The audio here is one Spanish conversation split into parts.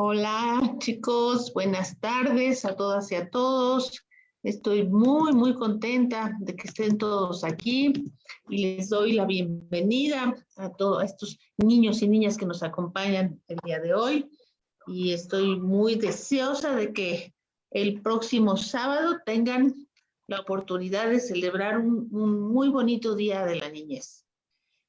Hola chicos, buenas tardes a todas y a todos. Estoy muy, muy contenta de que estén todos aquí y les doy la bienvenida a todos estos niños y niñas que nos acompañan el día de hoy. Y estoy muy deseosa de que el próximo sábado tengan la oportunidad de celebrar un, un muy bonito día de la niñez.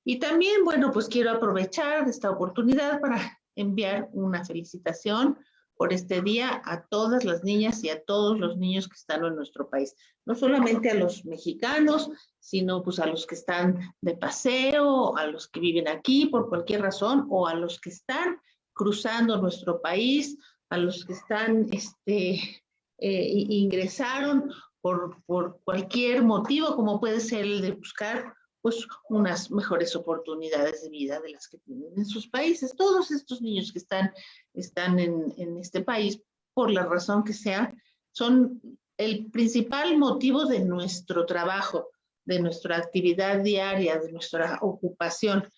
Y también, bueno, pues quiero aprovechar esta oportunidad para enviar una felicitación por este día a todas las niñas y a todos los niños que están en nuestro país. No solamente a los mexicanos, sino pues a los que están de paseo, a los que viven aquí por cualquier razón, o a los que están cruzando nuestro país, a los que están, este, eh, ingresaron por, por cualquier motivo, como puede ser el de buscar pues unas mejores oportunidades de vida de las que tienen en sus países. Todos estos niños que están, están en, en este país, por la razón que sea, son el principal motivo de nuestro trabajo, de nuestra actividad diaria, de nuestra ocupación.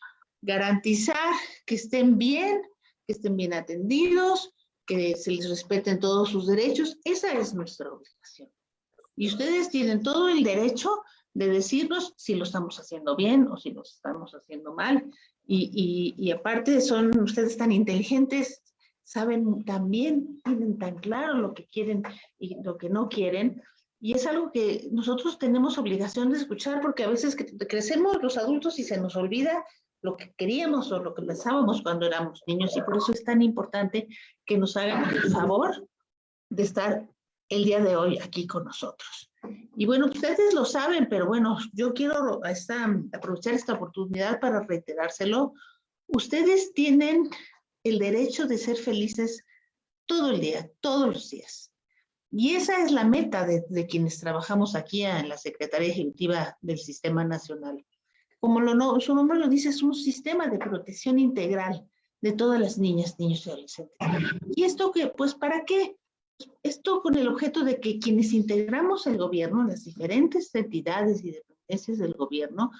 Garantizar que estén bien, que estén bien atendidos, que se les respeten todos sus derechos, esa es nuestra obligación. Y ustedes tienen todo el derecho de decirnos si lo estamos haciendo bien o si lo estamos haciendo mal. Y, y, aparte son ustedes tan inteligentes, saben también, tienen tan claro lo que quieren y lo que no quieren. Y es algo que nosotros tenemos obligación de escuchar porque a veces crecemos los adultos y se nos olvida lo que queríamos o lo que pensábamos cuando éramos niños y por eso es tan importante que nos hagan el favor de estar el día de hoy aquí con nosotros. Y bueno, ustedes lo saben, pero bueno, yo quiero aprovechar esta oportunidad para reiterárselo. Ustedes tienen el derecho de ser felices todo el día, todos los días. Y esa es la meta de, quienes trabajamos aquí en la Secretaría Ejecutiva del Sistema Nacional. Como lo, su nombre lo dice, es un sistema de protección integral de todas las niñas, niños y adolescentes. ¿Y esto que, pues, para qué? Esto con el objeto de que quienes integramos el gobierno, las diferentes entidades y dependencias del gobierno,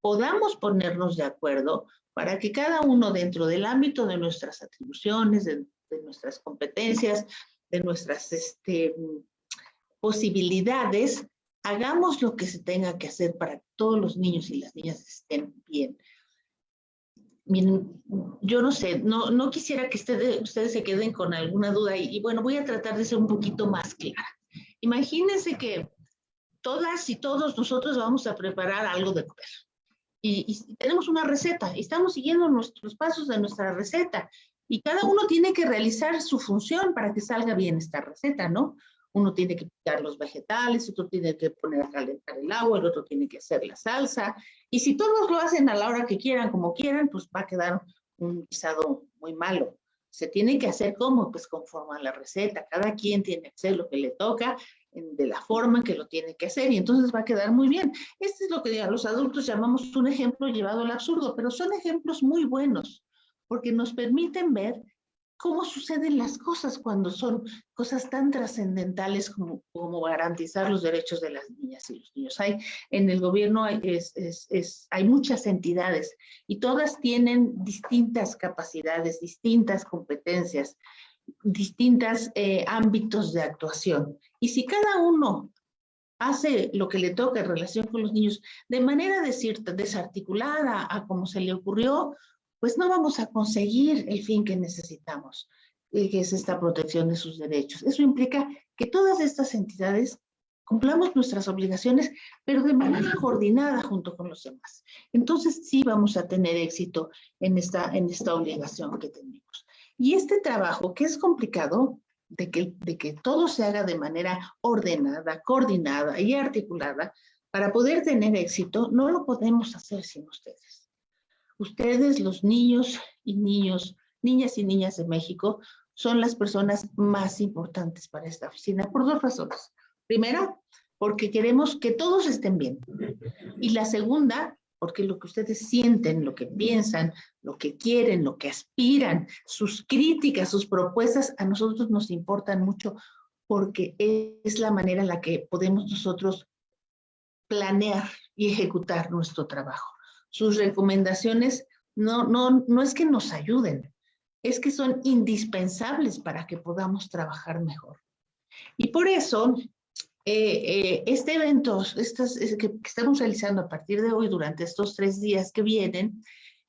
podamos ponernos de acuerdo para que cada uno dentro del ámbito de nuestras atribuciones, de, nuestras competencias, de nuestras este, posibilidades, hagamos lo que se tenga que hacer para que todos los niños y las niñas estén bien yo no sé, no, no quisiera que ustedes, ustedes se queden con alguna duda y, bueno, voy a tratar de ser un poquito más clara. Imagínense que todas y todos nosotros vamos a preparar algo de comer y, y tenemos una receta y estamos siguiendo nuestros pasos de nuestra receta y cada uno tiene que realizar su función para que salga bien esta receta, ¿no? Uno tiene que picar los vegetales, otro tiene que poner a calentar el agua, el otro tiene que hacer la salsa. Y si todos lo hacen a la hora que quieran, como quieran, pues va a quedar un guisado muy malo. Se tiene que hacer como, pues conforme a la receta. Cada quien tiene que hacer lo que le toca de la forma en que lo tiene que hacer y entonces va a quedar muy bien. Este es lo que los adultos llamamos un ejemplo llevado al absurdo, pero son ejemplos muy buenos porque nos permiten ver cómo suceden las cosas cuando son cosas tan trascendentales como, garantizar los derechos de las niñas y los niños. Hay, en el gobierno hay muchas entidades y todas tienen distintas capacidades, distintas competencias, distintos eh, ámbitos de actuación. Y si cada uno hace lo que le toca en relación con los niños de manera desarticulada a como se le ocurrió, pues no vamos a conseguir el fin que necesitamos, eh, que es esta protección de sus derechos. Eso implica que todas estas entidades cumplamos nuestras obligaciones, pero de manera coordinada junto con los demás. Entonces sí vamos a tener éxito en esta, en esta obligación que tenemos. Y este trabajo, que es complicado, de que, de que todo se haga de manera ordenada, coordinada y articulada, para poder tener éxito, no lo podemos hacer sin ustedes. Ustedes, los niños y niños, niñas y niñas de México, son las personas más importantes para esta oficina por dos razones. Primera, porque queremos que todos estén bien. Y la segunda, porque lo que ustedes sienten, lo que piensan, lo que quieren, lo que aspiran, sus críticas, sus propuestas, a nosotros nos importan mucho porque es la manera en la que podemos nosotros planear y ejecutar nuestro trabajo sus recomendaciones no, no, no es que nos ayuden, es que son indispensables para que podamos trabajar mejor. Y por eso, eh, eh, este evento estas, que estamos realizando a partir de hoy durante estos tres días que vienen,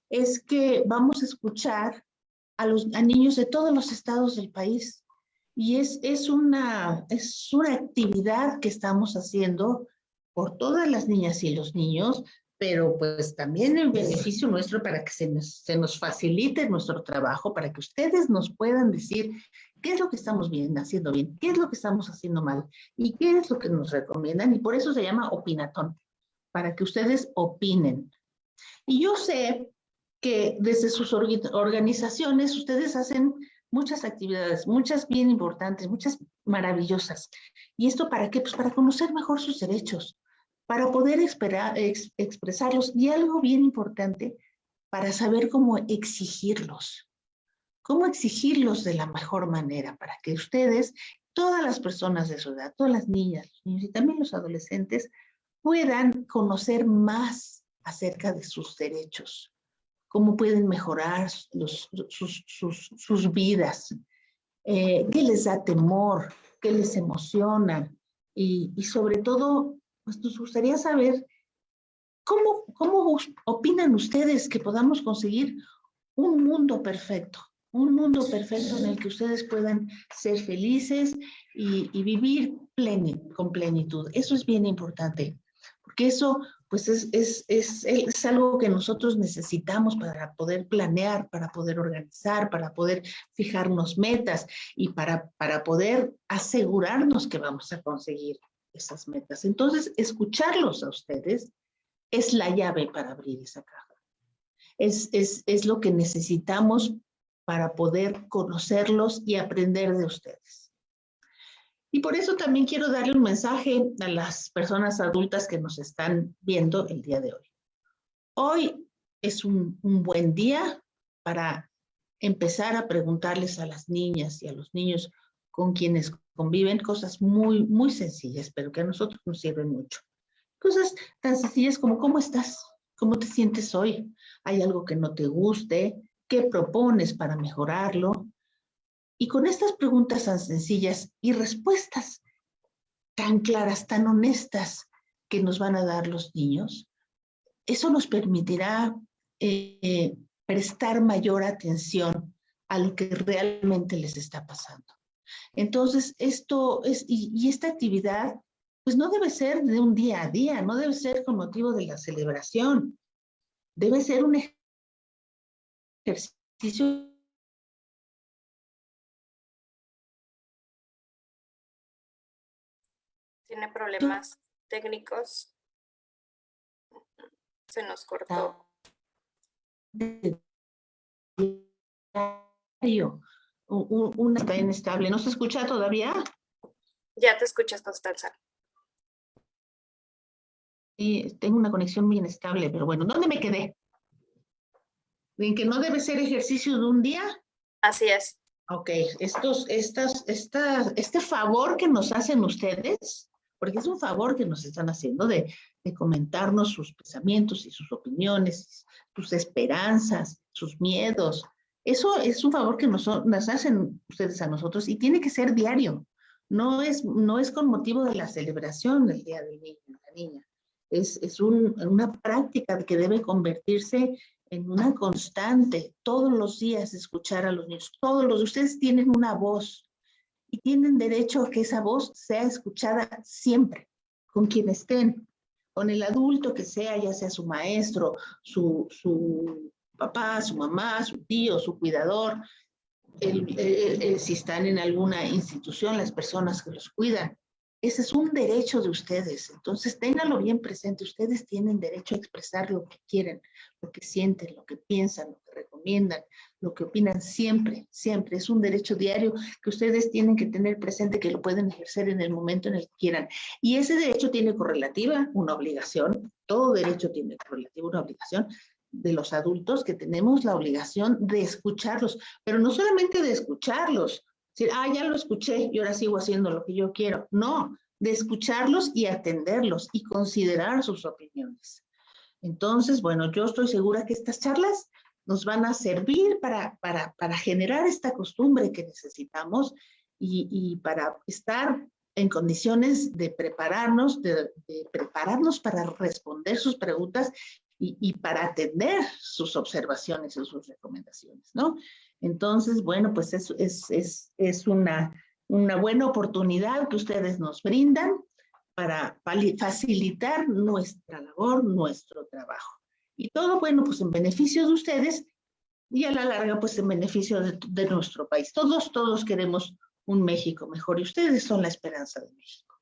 es que vamos a escuchar a los a niños de todos los estados del país. Y es, es, una, es una actividad que estamos haciendo por todas las niñas y los niños, pero pues también el beneficio nuestro para que se nos, se nos facilite nuestro trabajo, para que ustedes nos puedan decir qué es lo que estamos bien, haciendo bien, qué es lo que estamos haciendo mal y qué es lo que nos recomiendan. Y por eso se llama opinatón, para que ustedes opinen. Y yo sé que desde sus organizaciones ustedes hacen muchas actividades, muchas bien importantes, muchas maravillosas. ¿Y esto para qué? Pues para conocer mejor sus derechos, para poder expresarlos. Y algo bien importante, para saber cómo exigirlos. Cómo exigirlos de la mejor manera para que ustedes, todas las personas de su edad, todas las niñas, los niños y también los adolescentes, puedan conocer más acerca de sus derechos, cómo pueden mejorar sus, vidas, eh, qué les da temor, qué les emociona y sobre todo pues nos gustaría saber cómo, cómo opinan ustedes que podamos conseguir un mundo perfecto, un mundo perfecto en el que ustedes puedan ser felices y, vivir con plenitud. Eso es bien importante, porque eso pues es, es, es, es, algo que nosotros necesitamos para poder planear, para poder organizar, para poder fijarnos metas y para, para poder asegurarnos que vamos a conseguir esas metas. Entonces, escucharlos a ustedes es la llave para abrir esa caja. Es, es, es lo que necesitamos para poder conocerlos y aprender de ustedes. Y por eso también quiero darle un mensaje a las personas adultas que nos están viendo el día de hoy. Hoy es un, un buen día para empezar a preguntarles a las niñas y a los niños con quienes conviven cosas muy, muy sencillas, pero que a nosotros nos sirven mucho. Cosas tan sencillas como ¿cómo estás? ¿Cómo te sientes hoy? ¿Hay algo que no te guste? ¿Qué propones para mejorarlo? Y con estas preguntas tan sencillas y respuestas tan claras, tan honestas que nos van a dar los niños, eso nos permitirá eh, prestar mayor atención a lo que realmente les está pasando. Entonces, esto es, y, esta actividad, pues no debe ser de un día a día, no debe ser con motivo de la celebración. Debe ser un ejercicio tiene problemas técnicos. Se nos cortó una está inestable. ¿No se escucha todavía? Ya te escuchas, Constanza. Sí, tengo una conexión muy inestable, pero bueno, ¿dónde me quedé? ¿En que no debe ser ejercicio de un día? Así es. Ok, estos, estas, estas, este favor que nos hacen ustedes, porque es un favor que nos están haciendo de, de comentarnos sus pensamientos y sus opiniones, sus esperanzas, sus miedos, eso es un favor que nos, hacen ustedes a nosotros y tiene que ser diario. No es, no es con motivo de la celebración del Día del Niño la Niña. Es, es una práctica que debe convertirse en una constante, todos los días escuchar a los niños, todos los, ustedes tienen una voz y tienen derecho a que esa voz sea escuchada siempre, con quien estén, con el adulto que sea, ya sea su maestro, su, su papá, su mamá, su tío, su cuidador, si están en alguna institución, las personas que los cuidan. Ese es un derecho de ustedes. Entonces, ténganlo bien presente. Ustedes tienen derecho a expresar lo que quieren, lo que sienten, lo que piensan, lo que recomiendan, lo que opinan siempre, siempre. Es un derecho diario que ustedes tienen que tener presente que lo pueden ejercer en el momento en el que quieran. Y ese derecho tiene correlativa una obligación. Todo derecho tiene correlativa una obligación de los adultos que tenemos la obligación de escucharlos, pero no solamente de escucharlos, decir, ah, ya lo escuché y ahora sigo haciendo lo que yo quiero. No, de escucharlos y atenderlos y considerar sus opiniones. Entonces, bueno, yo estoy segura que estas charlas nos van a servir para, para, para generar esta costumbre que necesitamos y, y, para estar en condiciones de prepararnos, de, de prepararnos para responder sus preguntas y, y, para atender sus observaciones y sus recomendaciones, ¿no? Entonces, bueno, pues es, es, es, es una, una buena oportunidad que ustedes nos brindan para facilitar nuestra labor, nuestro trabajo. Y todo, bueno, pues en beneficio de ustedes y a la larga, pues en beneficio de, de nuestro país. Todos, todos queremos un México mejor y ustedes son la esperanza de México.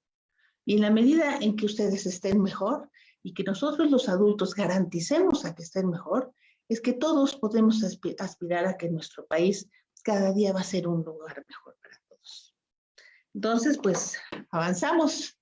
Y en la medida en que ustedes estén mejor y que nosotros los adultos garanticemos a que estén mejor, es que todos podemos aspirar a que nuestro país cada día va a ser un lugar mejor para todos. Entonces, pues avanzamos.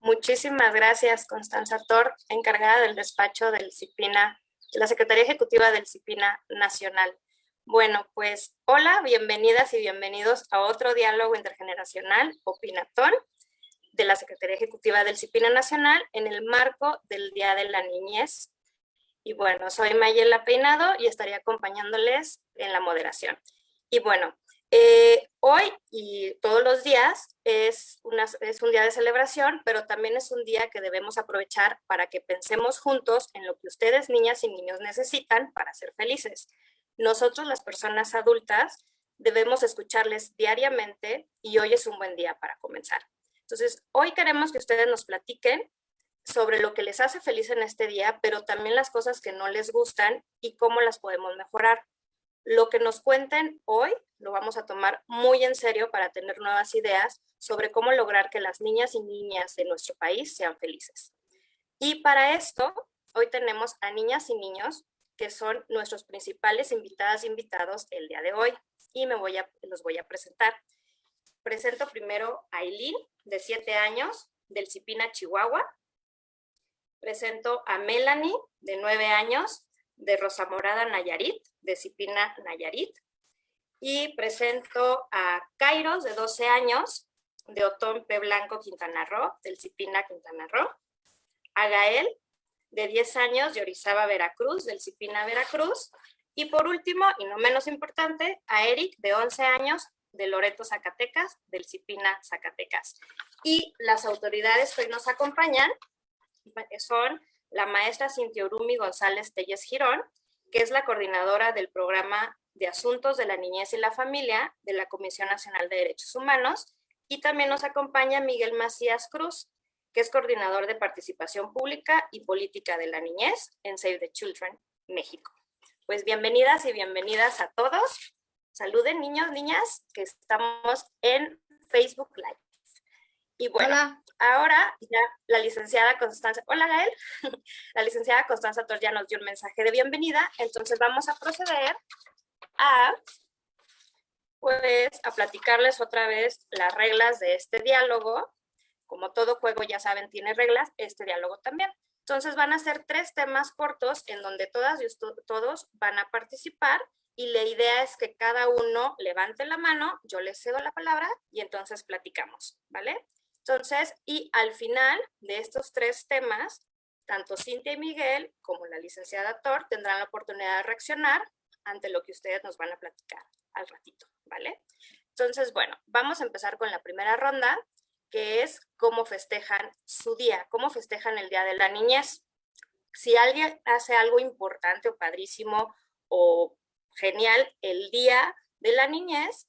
Muchísimas gracias, Constanza Tor, encargada del despacho del CIPINA, de la Secretaría Ejecutiva del CIPINA Nacional. Bueno, pues hola, bienvenidas y bienvenidos a otro diálogo intergeneracional, Opinatón, de la Secretaría Ejecutiva del CIPINA Nacional en el marco del Día de la Niñez. Y bueno, soy Mayela Peinado y estaré acompañándoles en la moderación. Y bueno, eh, hoy y todos los días es, una, es un día de celebración, pero también es un día que debemos aprovechar para que pensemos juntos en lo que ustedes, niñas y niños, necesitan para ser felices. Nosotros, las personas adultas, debemos escucharles diariamente y hoy es un buen día para comenzar. Entonces, hoy queremos que ustedes nos platiquen sobre lo que les hace feliz en este día, pero también las cosas que no les gustan y cómo las podemos mejorar. Lo que nos cuenten hoy lo vamos a tomar muy en serio para tener nuevas ideas sobre cómo lograr que las niñas y niñas de nuestro país sean felices. Y para esto, hoy tenemos a niñas y niños que son nuestros principales invitadas e invitados el día de hoy y me los voy a presentar. Presento primero a Aileen, de 7 años, del Cipina, Chihuahua. Presento a Melanie, de 9 años, de Rosa Morada, Nayarit, de Cipina, Nayarit. Y presento a Kairos, de 12 años, de Otón P. Blanco, Quintana Roo, del Cipina, Quintana Roo. A Gael, de 10 años, de Orizaba, Veracruz, del Cipina, Veracruz. Y por último, y no menos importante, a Eric, de 11 años, de Loreto, Zacatecas, del Cipina, Zacatecas. Y las autoridades que hoy nos acompañan son la maestra Cintia Urumi González Telles Girón, que es la coordinadora del programa de Asuntos de la Niñez y la Familia de la Comisión Nacional de Derechos Humanos, y también nos acompaña Miguel Macías Cruz, que es coordinador de participación pública y política de la niñez en Save the Children, México. Pues bienvenidas y bienvenidas a todos. Saluden niños, niñas, que estamos en Facebook Live. Y bueno, ahora ya la licenciada Constanza, hola Gael, la licenciada Constanza Tor ya nos dio un mensaje de bienvenida, entonces vamos a proceder a, pues, a platicarles otra vez las reglas de este diálogo. Como todo juego, ya saben, tiene reglas, este diálogo también. Entonces van a ser tres temas cortos en donde todas y todos van a participar y la idea es que cada uno levante la mano, yo les cedo la palabra y entonces platicamos, ¿vale? Entonces, y al final de estos tres temas, tanto Cintia y Miguel como la licenciada Thor tendrán la oportunidad de reaccionar ante lo que ustedes nos van a platicar al ratito, ¿vale? Entonces, bueno, vamos a empezar con la primera ronda, que es cómo festejan su día, cómo festejan el Día de la Niñez. Si alguien hace algo importante o padrísimo o genial el Día de la Niñez,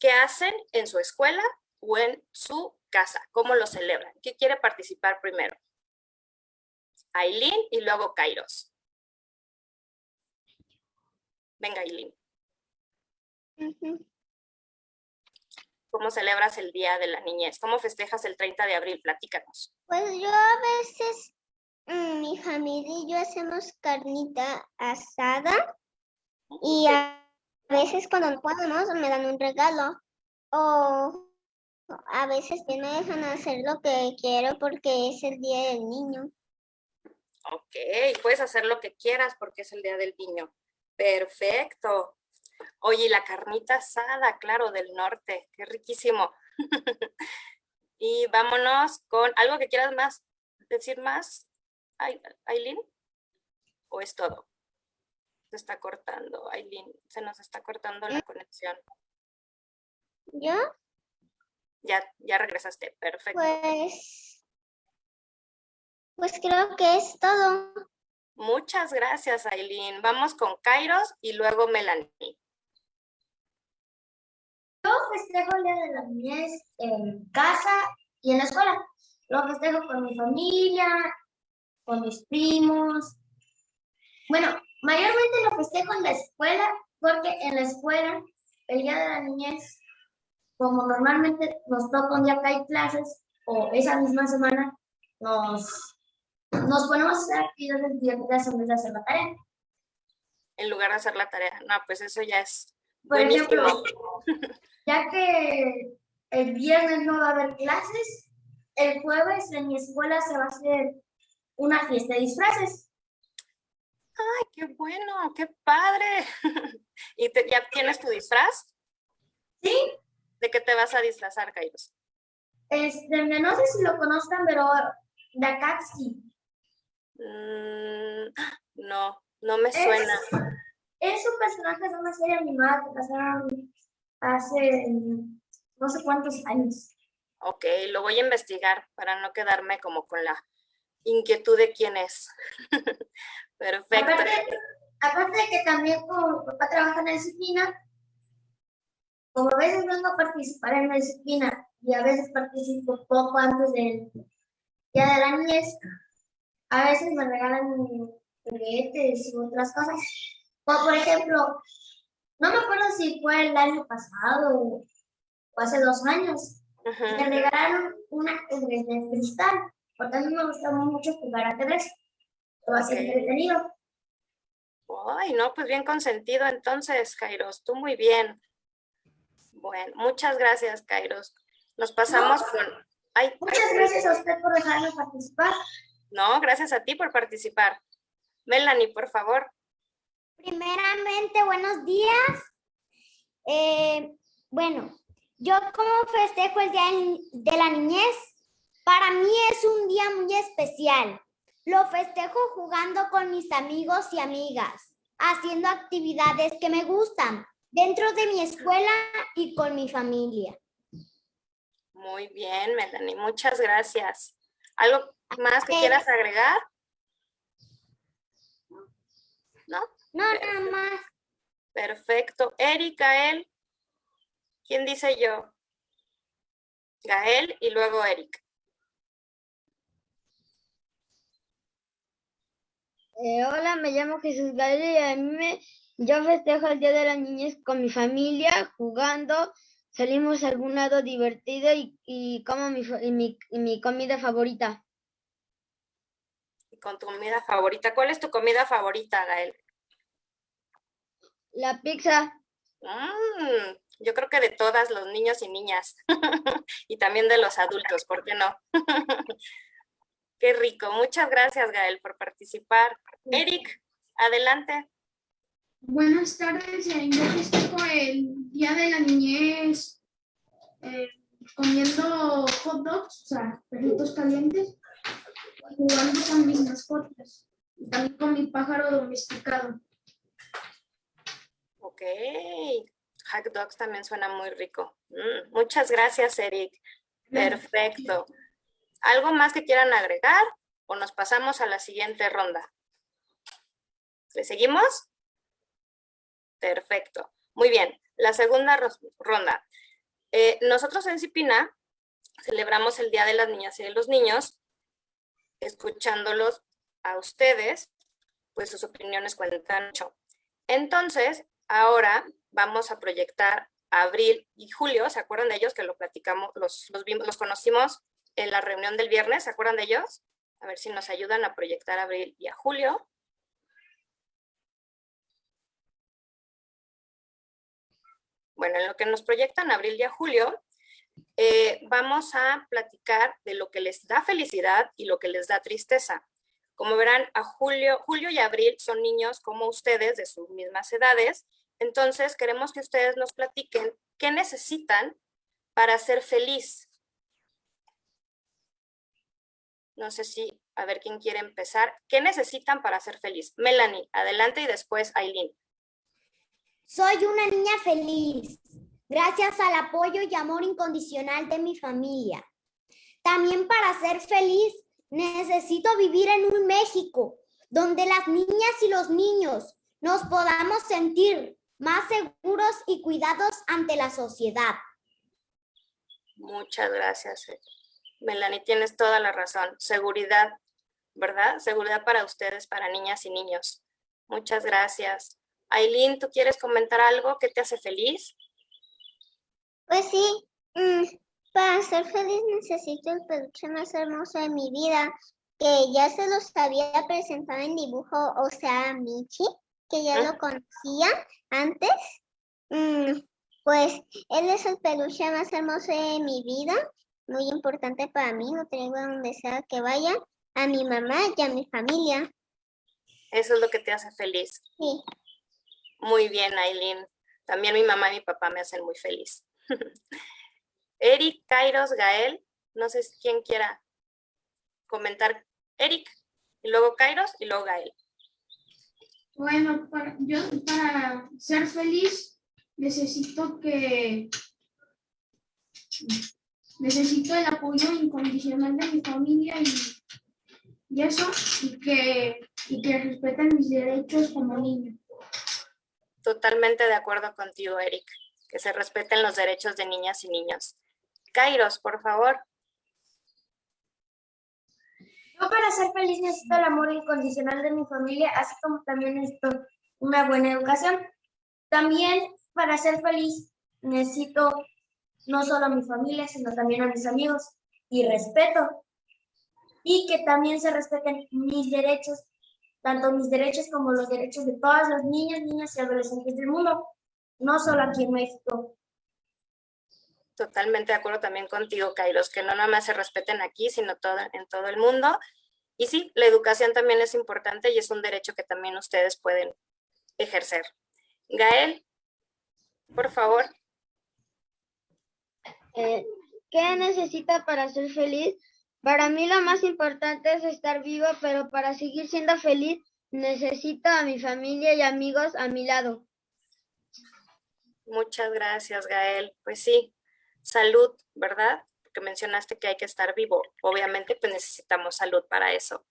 ¿qué hacen en su escuela o en su casa? ¿Cómo lo celebran? ¿Qué quiere participar primero? Aileen y luego Kairos. Venga, Aileen. ¿Cómo celebras el Día de la Niñez? ¿Cómo festejas el 30 de abril? Platícanos. Pues yo a veces, mm, mi familia y yo hacemos carnita asada y a veces cuando no podemos me dan un regalo o a veces me dejan hacer lo que quiero porque es el día del niño. Ok, puedes hacer lo que quieras porque es el día del niño. Perfecto. Oye, la carnita asada, claro, del norte, qué riquísimo. y vámonos con algo que quieras más, decir más, Aileen. ¿O es todo? Se está cortando, Aileen, se nos está cortando la conexión. ¿Yo? Ya, ya regresaste, perfecto. Pues, pues creo que es todo. Muchas gracias, Aileen. Vamos con Kairos y luego Melanie. Yo festejo el Día de la Niñez en casa y en la escuela. Lo festejo con mi familia, con mis primos. Bueno, mayormente lo festejo en la escuela porque en la escuela el Día de la Niñez, como normalmente nos toca un día que hay clases o esa misma semana, nos, nos ponemos a hacer actividades en vez de hacer la tarea. En lugar de hacer la tarea. No, pues eso ya es Por ejemplo, ya que el viernes no va a haber clases, el jueves en mi escuela se va a hacer una fiesta de disfraces. ¡Ay, qué bueno! ¡Qué padre! ¿Y te- ya tienes tu disfraz? Sí, ¿De qué te vas a disfrazar, Kairos? este, no sé si lo conozcan, pero de acá sí. Mm, no, no me Es- suena. Es un personaje de una serie animada que pasaron hace no sé cuántos años. Ok, lo voy a investigar para no quedarme como con la inquietud de quién es. Perfecto. Aparte, aparte de que también como mi papá trabaja en la disciplina, como a veces vengo a participar en la disciplina y a veces participo poco antes del día de la niñez, a veces me regalan juguetes y otras cosas. Como por ejemplo, no me acuerdo si fue el año pasado o hace dos años, me regalaron una ajedrez de cristal, porque a mí me gustaba mucho jugar ajedrez. Lo Ok. entretenido. Ay, no, pues bien consentido entonces, Kairos. Tú muy bien. Bueno, muchas gracias, Kairos. Nos pasamos con... Ay, Muchas gracias a usted por dejarme participar. no, gracias a ti por participar. Melanie, por favor. Primeramente, buenos días. Eh, bueno, yo como festejo el Día de la Niñez, para mí es un día muy especial. Lo festejo jugando con mis amigos y amigas, haciendo actividades que me gustan dentro de mi escuela y con mi familia. Muy bien, Melanie, muchas gracias. ¿Algo más que quieras agregar? ¿No? No, nada más. Perfecto. Eric, Gael. ¿Quién dice yo? Gael y luego Eric. Eh, hola, me llamo Jesús Gael y a mí me, yo festejo el Día de la Niñez con mi familia, jugando, salimos a algún lado divertido y, y como mi, y mi, y mi comida favorita. Con tu comida favorita. ¿Cuál es tu comida favorita, Gael? La pizza, Mm, yo creo que de todas los niños y niñas. y también de los adultos, ¿por qué no? Qué rico. Muchas gracias, Gael, por participar. Eric, adelante. Buenas tardes, yo festejo el Día de la Niñez eh, comiendo hot dogs, o sea, perritos calientes, y jugando con mis mascotas, y también con mi pájaro domesticado. Ok. Hot dogs también suena muy rico. Mm, muchas gracias, Eric. Perfecto. ¿Algo más que quieran agregar o nos pasamos a la siguiente ronda? ¿Le seguimos? Perfecto. Muy bien. La segunda ro- ronda. Eh, nosotros en Cipina celebramos el Día de las Niñas y de los Niños, escuchándolos a ustedes, pues sus opiniones cuentan mucho. Entonces, ahora vamos a proyectar Abril y Julio, ¿se acuerdan de ellos que lo platicamos, los, los, vimos- los conocimos en la reunión del viernes, ¿se acuerdan de ellos? A ver si nos ayudan a proyectar a Abril y a Julio. Bueno, en lo que nos proyectan Abril y a Julio, eh, vamos a platicar de lo que les da felicidad y lo que les da tristeza. Como verán, a Julio, Julio y Abril son niños como ustedes, de sus mismas edades, entonces queremos que ustedes nos platiquen qué necesitan para ser feliz. No sé si A ver quién quiere empezar. ¿Qué necesitan para ser feliz? Melanie, adelante y después Aileen. Soy una niña feliz, gracias al apoyo y amor incondicional de mi familia. También para ser feliz necesito vivir en un México donde las niñas y los niños nos podamos sentir más seguros y cuidados ante la sociedad. Muchas gracias. Melanie, tienes toda la razón. Seguridad, ¿verdad? Seguridad para ustedes, para niñas y niños. Muchas gracias. Aileen, ¿tú quieres comentar algo que te hace feliz? Pues sí, mm, para ser feliz necesito el peluche más hermoso de mi vida, que ya se los había presentado en dibujo, o sea, Michi, que ya lo conocía antes. Mm, pues él es el peluche más hermoso de mi vida, muy importante para mí, lo traigo a donde sea que vaya, a mi mamá y a mi familia. Eso es lo que te hace feliz. Sí. Muy bien, Aileen. También mi mamá y mi papá me hacen muy feliz. Eric, Kairos, Gael, no sé si quién quiera comentar. Eric, y luego Kairos, y luego Gael. Bueno, para, yo para ser feliz necesito que necesito el apoyo incondicional de mi familia y, y eso, y que, y que respeten mis derechos como niño. Totalmente de acuerdo contigo, Eric. Que se respeten los derechos de niñas y niños. Kairos, por favor. Yo para ser feliz necesito el amor incondicional de mi familia, así como también necesito una buena educación. También para ser feliz necesito no solo a mi familia, sino también a mis amigos y respeto. Y que también se respeten mis derechos, tanto mis derechos como los derechos de todas las niñas, niñas y adolescentes del mundo, no solo aquí en México. Totalmente de acuerdo también contigo, Kairos, que no nada más se respeten aquí, sino todo, en todo el mundo. Y sí, la educación también es importante y es un derecho que también ustedes pueden ejercer. Gael, por favor. ¿Qué necesita para ser feliz? Para mí lo más importante es estar viva, pero para seguir siendo feliz necesito a mi familia y amigos a mi lado. Muchas gracias, Gael. Pues sí, salud, ¿verdad? Porque mencionaste que hay que estar vivo. Obviamente, pues necesitamos salud para eso.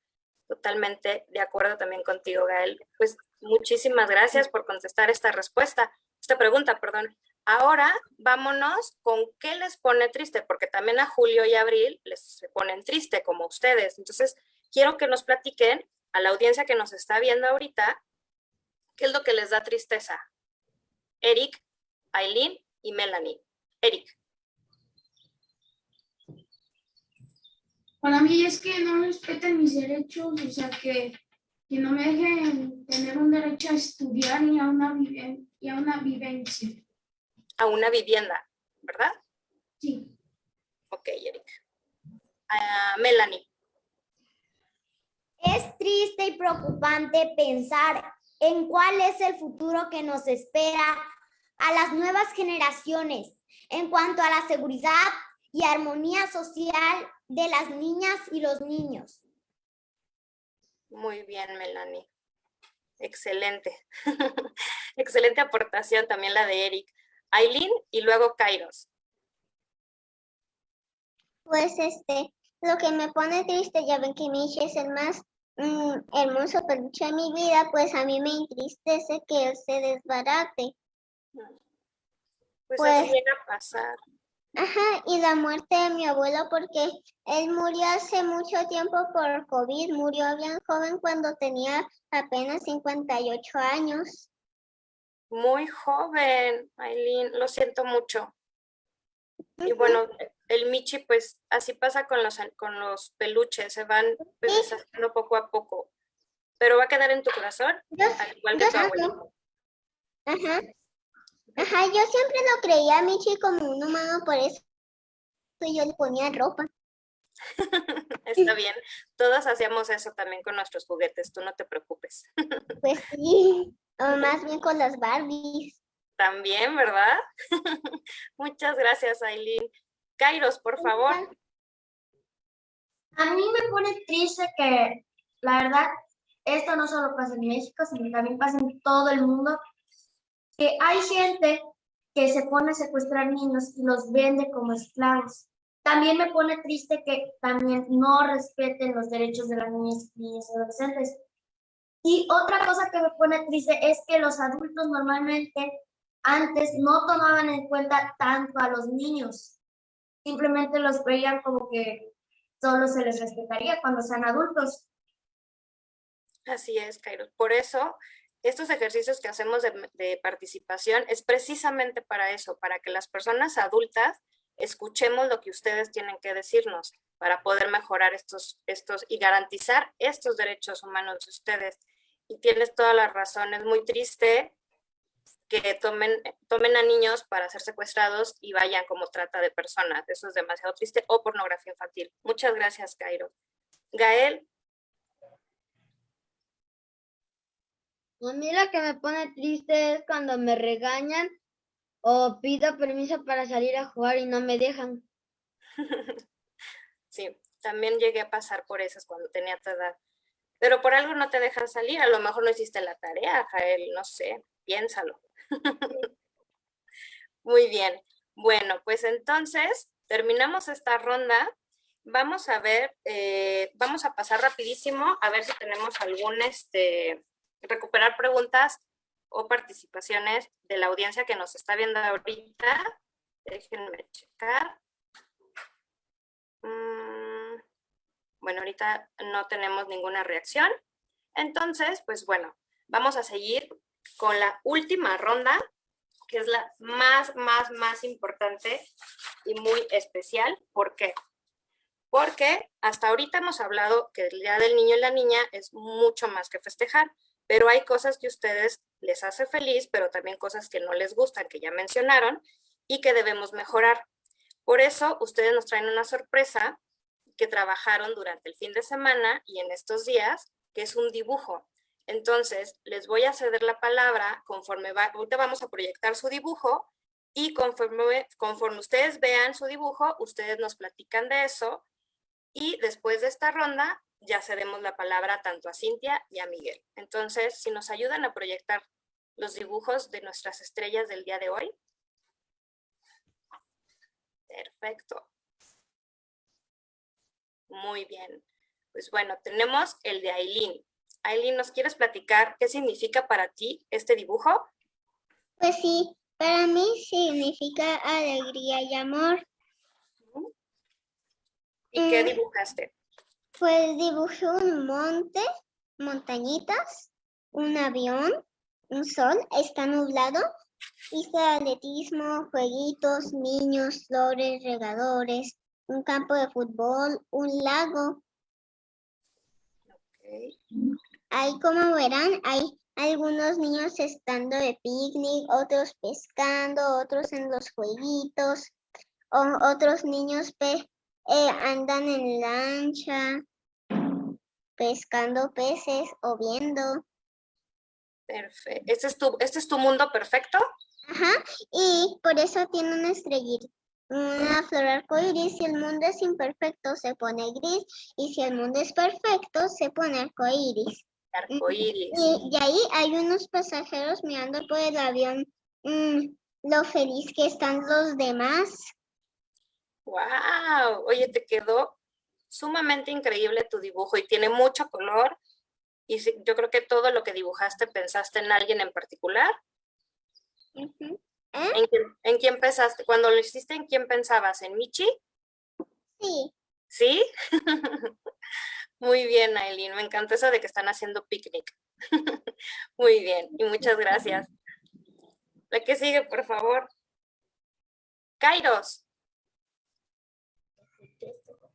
Totalmente de acuerdo también contigo, Gael. Pues muchísimas gracias por contestar esta respuesta, esta pregunta, perdón. Ahora vámonos con qué les pone triste, porque también a Julio y Abril les ponen triste, como ustedes. Entonces, quiero que nos platiquen a la audiencia que nos está viendo ahorita, qué es lo que les da tristeza. Eric, Aileen y Melanie. Eric. Para mí es que no respeten mis derechos, o sea, que, que no me dejen tener un derecho a estudiar y y a una vivencia. A una vivienda, ¿verdad? Sí. Ok, Eric. Ah, Melanie. Es triste y preocupante pensar en cuál es el futuro que nos espera a las nuevas generaciones en cuanto a la seguridad y armonía social de las niñas y los niños. Muy bien, Melanie. Excelente. Excelente aportación también la de Eric. Aileen y luego Kairos. Pues este, lo que me pone triste, ya ven que Michi es el más mm, hermoso peluche de mi vida, pues a mí me entristece que él se desbarate. Pues, Pues- llega a pasar. Ajá, y la muerte de mi abuelo porque él murió hace mucho tiempo por COVID, murió bien joven cuando tenía apenas 58 años. Muy joven, Aileen. Lo siento mucho. Y bueno, el Michi, pues así pasa con los, con los peluches, se van pues, deshaciendo poco a poco. Pero va a quedar en tu corazón, al igual que yo tu abuelo. Ajá. Ajá, yo siempre lo creía a Michi como un humano, por eso yo le ponía ropa. Está bien. Todos hacíamos eso también con nuestros juguetes, tú no te preocupes. Pues sí, o más bien con las Barbies. También, ¿verdad? Muchas gracias, Aileen. Kairos, por favor. A mí me pone triste que, la verdad, esto no solo pasa en México, sino también pasa en todo el mundo, que hay gente que se pone a secuestrar niños y los vende como esclavos. También me pone triste que también no respeten los derechos de las niñas, niñas y adolescentes. Y otra cosa que me pone triste es que los adultos normalmente antes no tomaban en cuenta tanto a los niños. Simplemente los veían como que solo se les respetaría cuando sean adultos. Así es, Cairo. Por eso, estos ejercicios que hacemos de, de, participación es precisamente para eso, para que las personas adultas escuchemos lo que ustedes tienen que decirnos para poder mejorar estos, estos y garantizar estos derechos humanos de ustedes. Y tienes toda la razón, es muy triste que tomen, tomen a niños para ser secuestrados y vayan como trata de personas. Eso es demasiado triste. O pornografía infantil. Muchas gracias, Cairo. Gael. A mí lo que me pone triste es cuando me regañan o pido permiso para salir a jugar y no me dejan. sí, también llegué a pasar por esas cuando tenía tu edad. Pero por algo no te dejan salir, a lo mejor no hiciste la tarea, Jael, no sé, piénsalo. Muy bien. Bueno, pues entonces terminamos esta ronda. Vamos a ver, eh, vamos a pasar rapidísimo a ver si tenemos algún, este, recuperar preguntas o participaciones de la audiencia que nos está viendo ahorita. Déjenme checar. Mm, bueno, ahorita no tenemos ninguna reacción. Entonces, pues bueno, vamos a seguir con la última ronda, que es la más, más, más importante y muy especial. ¿Por qué? Porque hasta ahorita hemos hablado que el Día del Niño y la Niña es mucho más que festejar, pero hay cosas que a ustedes les hace feliz, pero también cosas que no les gustan, que ya mencionaron, y que debemos mejorar. Por eso, ustedes nos traen una sorpresa que trabajaron durante el fin de semana y en estos días, que es un dibujo. Entonces, les voy a ceder la palabra conforme va, ahorita vamos a proyectar su dibujo y conforme, conforme ustedes vean su dibujo, ustedes nos platican de eso y después de esta ronda ya cedemos la palabra tanto a Cintia y a Miguel. Entonces, si nos ayudan a proyectar los dibujos de nuestras estrellas del día de hoy. Perfecto. Muy bien. Pues bueno, tenemos el de Aileen. Aileen, ¿nos quieres platicar qué significa para ti este dibujo? Pues sí, para mí significa alegría y amor. ¿Y qué mm. dibujaste? Pues dibujé un monte, montañitas, un avión, un sol, está nublado. Hice atletismo, jueguitos, niños, flores, regadores, un campo de fútbol, un lago. Ahí como verán, hay algunos niños estando de picnic, otros pescando, otros en los jueguitos, otros niños pe eh, andan en lancha, pescando peces o viendo. Perfecto. ¿Este es tu, este es tu mundo perfecto? Ajá, y por eso tiene una estrellita, una flor arcoíris. Si el mundo es imperfecto, se pone gris, y si el mundo es perfecto, se pone arcoíris. Arcoíris. Y, y, ahí hay unos pasajeros mirando por el avión mm, lo feliz que están los demás. ¡Wow! Oye, te quedó sumamente increíble tu dibujo y tiene mucho color. Y yo creo que todo lo que dibujaste pensaste en alguien en particular. ¿Eh? ¿En, quién, pensaste? Cuando lo hiciste, ¿en quién pensabas? ¿En Michi? Sí. ¿Sí? Muy bien, Aileen. Me encanta eso de que están haciendo picnic. Muy bien. Y muchas gracias. La que sigue, por favor. Kairos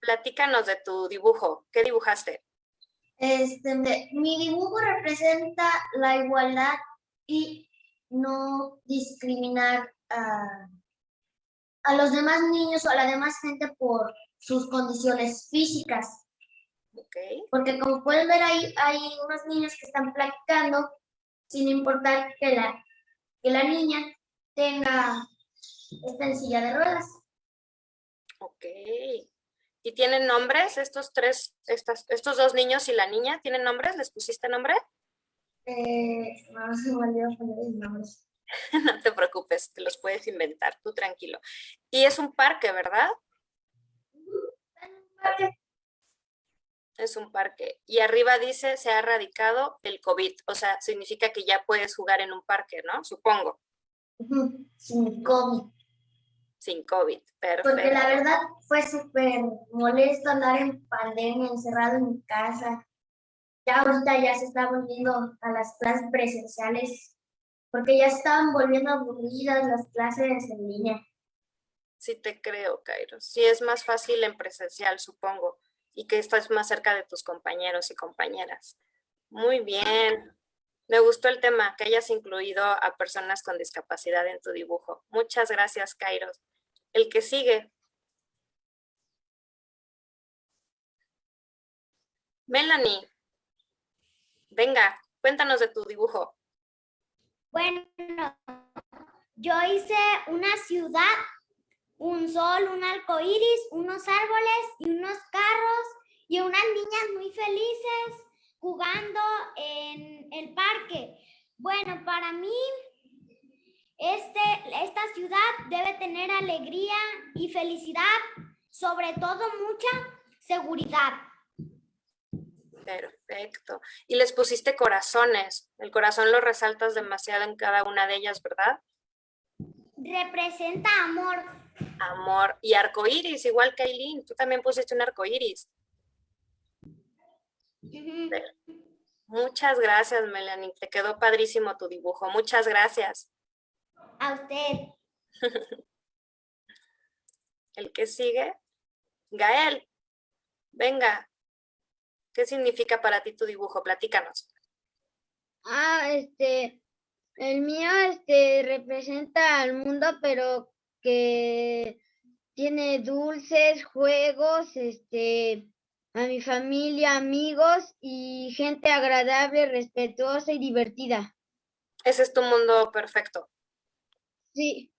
platícanos de tu dibujo. ¿Qué dibujaste? Este, mi dibujo representa la igualdad y no discriminar a, a los demás niños o a la demás gente por sus condiciones físicas. Okay. Porque como pueden ver, ahí hay unos niños que están platicando sin importar que la, que la niña tenga esta en silla de ruedas. Ok. ¿Y tienen nombres estos tres, estas, estos dos niños y la niña? ¿Tienen nombres? ¿Les pusiste nombre? Eh, no se nombres. no te preocupes, te los puedes inventar, tú tranquilo. Y es un parque, ¿verdad? Es un parque. Y arriba dice, se ha erradicado el COVID. O sea, significa que ya puedes jugar en un parque, ¿no? Supongo. Sin COVID. Sin COVID. Perfecto. Porque la verdad fue súper molesto andar en pandemia, encerrado en mi casa. Ya ahorita ya se está volviendo a las clases presenciales, porque ya estaban volviendo aburridas las clases en línea. Sí te creo, Cairo. Sí es más fácil en presencial, supongo. Y que estás más cerca de tus compañeros y compañeras. Muy bien. Me gustó el tema, que hayas incluido a personas con discapacidad en tu dibujo. Muchas gracias, Cairo. El que sigue. Melanie. Venga, cuéntanos de tu dibujo. Bueno, yo hice una ciudad, un sol, un arco iris, unos árboles y unos carros y unas niñas muy felices jugando en el parque. Bueno, para mí, este, esta ciudad debe tener alegría y felicidad, sobre todo mucha seguridad. Perfecto. Y les pusiste corazones. El corazón lo resaltas demasiado en cada una de ellas, ¿verdad? Representa amor. Amor. Y arcoíris, igual que Aileen. Tú también pusiste un arcoíris. Ujú. Muchas gracias, Melanie. Te quedó padrísimo tu dibujo. Muchas gracias. A usted. El que sigue. Gael. Venga. ¿Qué significa para ti tu dibujo? Platícanos. Ah, este, el mío, este, representa al mundo, pero que tiene dulces, juegos, este, a mi familia, amigos y gente agradable, respetuosa y divertida. Ese es tu mundo perfecto. Sí,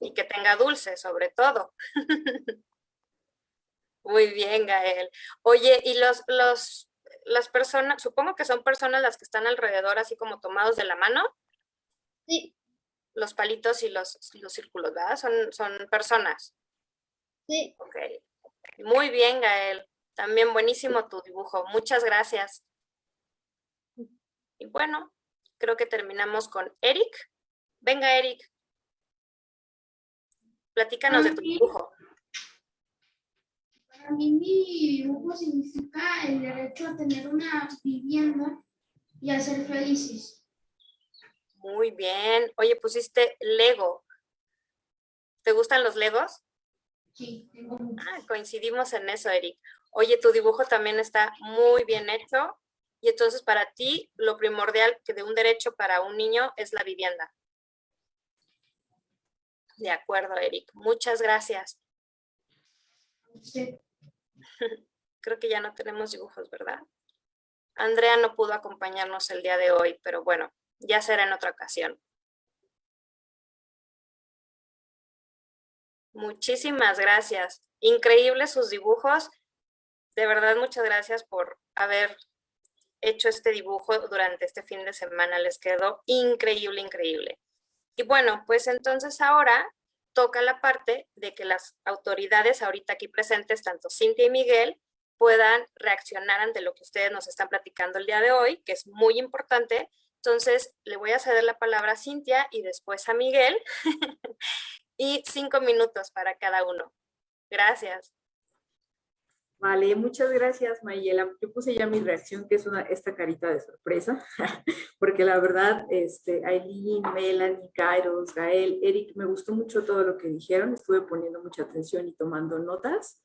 Y que tenga dulce, sobre todo. Muy bien, Gael. Oye, y los, los, las personas, supongo que son personas las que están alrededor, así como tomados de la mano, sí, los palitos y los, los círculos, ¿verdad? Son, son personas. sí. Ok. Muy bien, Gael. También buenísimo tu dibujo. Muchas gracias. Y bueno, creo que terminamos con Eric. Venga, Eric. Platícanos de tu dibujo. Para mí mi dibujo significa el derecho a tener una vivienda y a ser felices. Muy bien. Oye, pusiste Lego. ¿Te gustan los Legos? Sí, tengo. Ah, coincidimos en eso, Eric. Oye, tu dibujo también está muy bien hecho. Y entonces para ti, lo primordial que de un derecho para un niño es la vivienda. De acuerdo, Eric. Muchas gracias. Creo que ya no tenemos dibujos, ¿verdad? Andrea no pudo acompañarnos el día de hoy, pero bueno, ya será en otra ocasión. Muchísimas gracias. Increíbles sus dibujos. De verdad, muchas gracias por haber hecho este dibujo durante este fin de semana. Les quedó increíble, increíble. Y bueno, pues entonces ahora toca la parte de que las autoridades ahorita aquí presentes, tanto Cintia y Miguel, puedan reaccionar ante lo que ustedes nos están platicando el día de hoy, que es muy importante. Entonces, le voy a ceder la palabra a Cintia y después a Miguel. y cinco minutos para cada uno. Gracias. Vale, muchas gracias Mayela. Yo puse ya mi reacción, que es una, esta carita de sorpresa, porque la verdad, este, Aileen, Melanie, Kairos, Gael, Eric, me gustó mucho todo lo que dijeron, estuve poniendo mucha atención y tomando notas.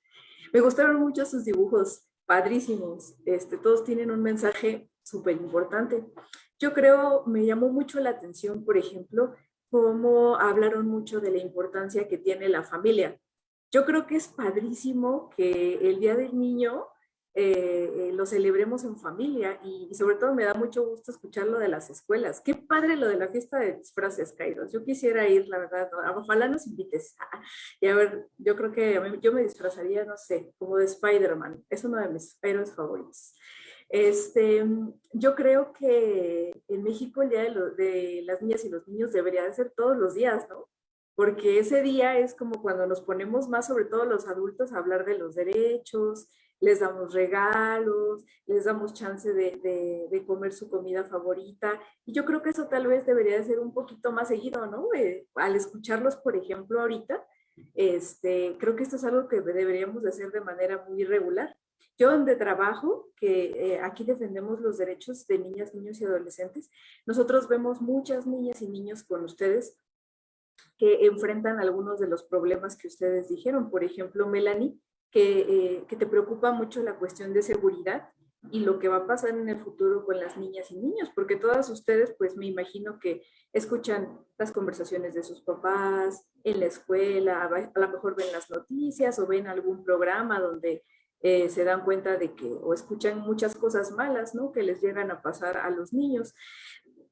Me gustaron mucho sus dibujos, padrísimos, este, todos tienen un mensaje súper importante. Yo creo, me llamó mucho la atención, por ejemplo, cómo hablaron mucho de la importancia que tiene la familia. Yo creo que es padrísimo que el Día del Niño eh, eh, lo celebremos en familia y, sobre todo me da mucho gusto escuchar lo de las escuelas. Qué padre lo de la fiesta de disfraces, Kairos. Yo quisiera ir, la verdad, ojalá nos invites. Y a ver, yo creo que yo me disfrazaría, no sé, como de Spider-Man. Es uno de mis héroes favoritos. Este, yo creo que en México el Día de, de las Niñas y los Niños debería de ser todos los días, ¿no? Porque ese día es como cuando nos ponemos más, sobre todo los adultos, a hablar de los derechos, les damos regalos, les damos chance de, comer su comida favorita. Y yo creo que eso tal vez debería de ser un poquito más seguido, ¿no? Eh, al escucharlos, por ejemplo, ahorita, este, creo que esto es algo que deberíamos de hacer de manera muy regular. Yo donde trabajo, que eh, aquí defendemos los derechos de niñas, niños y adolescentes, nosotros vemos muchas niñas y niños con ustedes que enfrentan algunos de los problemas que ustedes dijeron. Por ejemplo, Melanie, eh, que, te preocupa mucho la cuestión de seguridad y lo que va a pasar en el futuro con las niñas y niños, porque todas ustedes, pues me imagino que escuchan las conversaciones de sus papás en la escuela, a lo mejor ven las noticias o ven algún programa donde eh, se dan cuenta de que, o escuchan muchas cosas malas, ¿no? Que les llegan a pasar a los niños.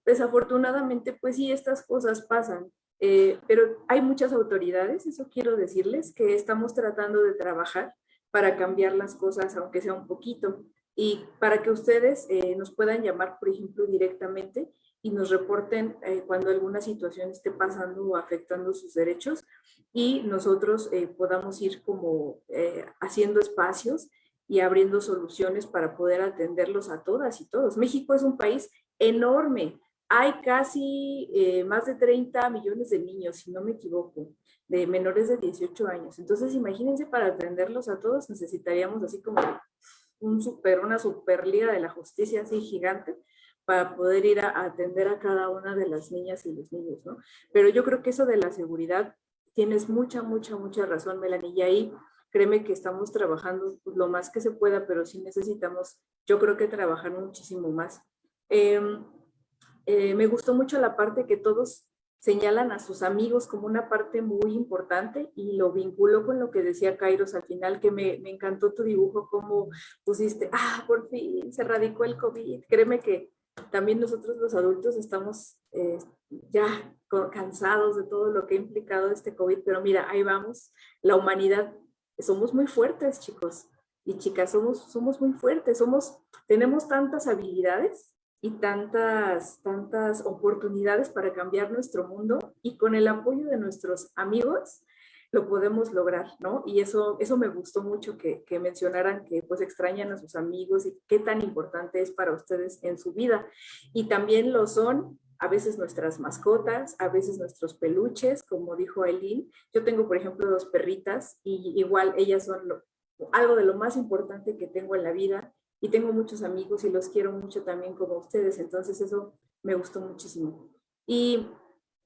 Desafortunadamente, pues sí, estas cosas pasan, eh, pero hay muchas autoridades, eso quiero decirles, que estamos tratando de trabajar para cambiar las cosas, aunque sea un poquito, y para que ustedes eh, nos puedan llamar, por ejemplo, directamente y nos reporten eh, cuando alguna situación esté pasando o afectando sus derechos y nosotros podamos ir como haciendo espacios y abriendo soluciones para poder atenderlos a todas y todos. México es un país enorme, hay casi eh, más de 30 millones de niños, si no me equivoco, de menores de 18 años. Entonces, imagínense, para atenderlos a todos necesitaríamos así como un super, una superliga de la justicia así gigante para poder ir a, atender a cada una de las niñas y los niños, ¿no? Pero yo creo que eso de la seguridad, tienes mucha, mucha, mucha razón, Melanie, y ahí créeme que estamos trabajando lo más que se pueda, pero sí necesitamos, yo creo que trabajar muchísimo más. Eh, eh, me gustó mucho la parte que todos señalan a sus amigos como una parte muy importante y lo vinculo con lo que decía Kairos al final, que me, encantó tu dibujo, como pusiste, ah, por fin se radicó el COVID. Créeme que también nosotros los adultos estamos eh, ya cansados de todo lo que ha implicado este COVID, pero mira, ahí vamos, la humanidad, somos muy fuertes, chicos y chicas, somos, somos muy fuertes, somos, tenemos tantas habilidades y tantas, tantas oportunidades para cambiar nuestro mundo y con el apoyo de nuestros amigos lo podemos lograr, ¿no? Y eso, eso me gustó mucho que, que mencionaran que pues extrañan a sus amigos y qué tan importante es para ustedes en su vida. Y también lo son a veces nuestras mascotas, a veces nuestros peluches, como dijo Aileen. Yo tengo, por ejemplo, dos perritas y igual ellas son algo de lo más importante que tengo en la vida y tengo muchos amigos y los quiero mucho también como ustedes, entonces eso me gustó muchísimo. Y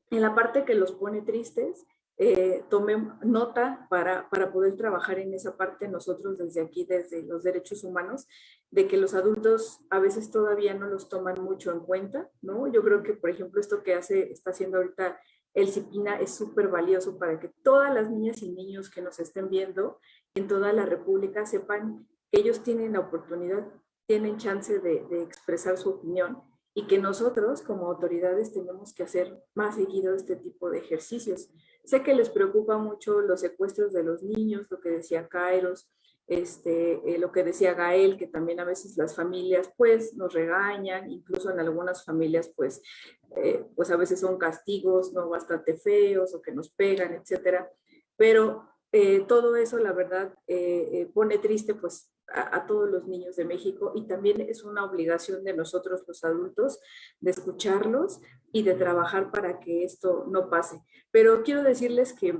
en la parte que los pone tristes, eh, tomé nota para, para poder trabajar en esa parte nosotros desde aquí, desde los derechos humanos, de que los adultos a veces todavía no los toman mucho en cuenta, ¿no? Yo creo que, por ejemplo, esto que hace, está haciendo ahorita el CIPINA es súper valioso para que todas las niñas y niños que nos estén viendo en toda la República sepan ellos tienen la oportunidad, tienen chance de, expresar su opinión y que nosotros como autoridades tenemos que hacer más seguido este tipo de ejercicios. Sé que les preocupa mucho los secuestros de los niños, lo que decía Kairos, este, eh, lo que decía Gael, que también a veces las familias pues nos regañan, incluso en algunas familias pues, eh, pues a veces son castigos no bastante feos o que nos pegan, etcétera. Pero eh, todo eso, la verdad, pone triste pues a, todos los niños de México y también es una obligación de nosotros los adultos de escucharlos y de trabajar para que esto no pase. Pero quiero decirles que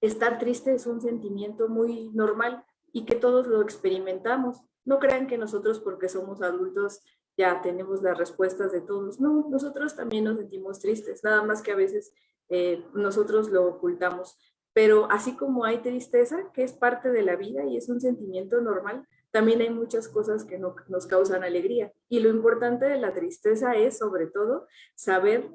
estar triste es un sentimiento muy normal y que todos lo experimentamos. No crean que nosotros porque somos adultos ya tenemos las respuestas de todos. No, nosotros también nos sentimos tristes, nada más que a veces eh, nosotros lo ocultamos. Pero así como hay tristeza, que es parte de la vida y es un sentimiento normal, también hay muchas cosas que no, nos causan alegría. Y lo importante de la tristeza es, sobre todo, saber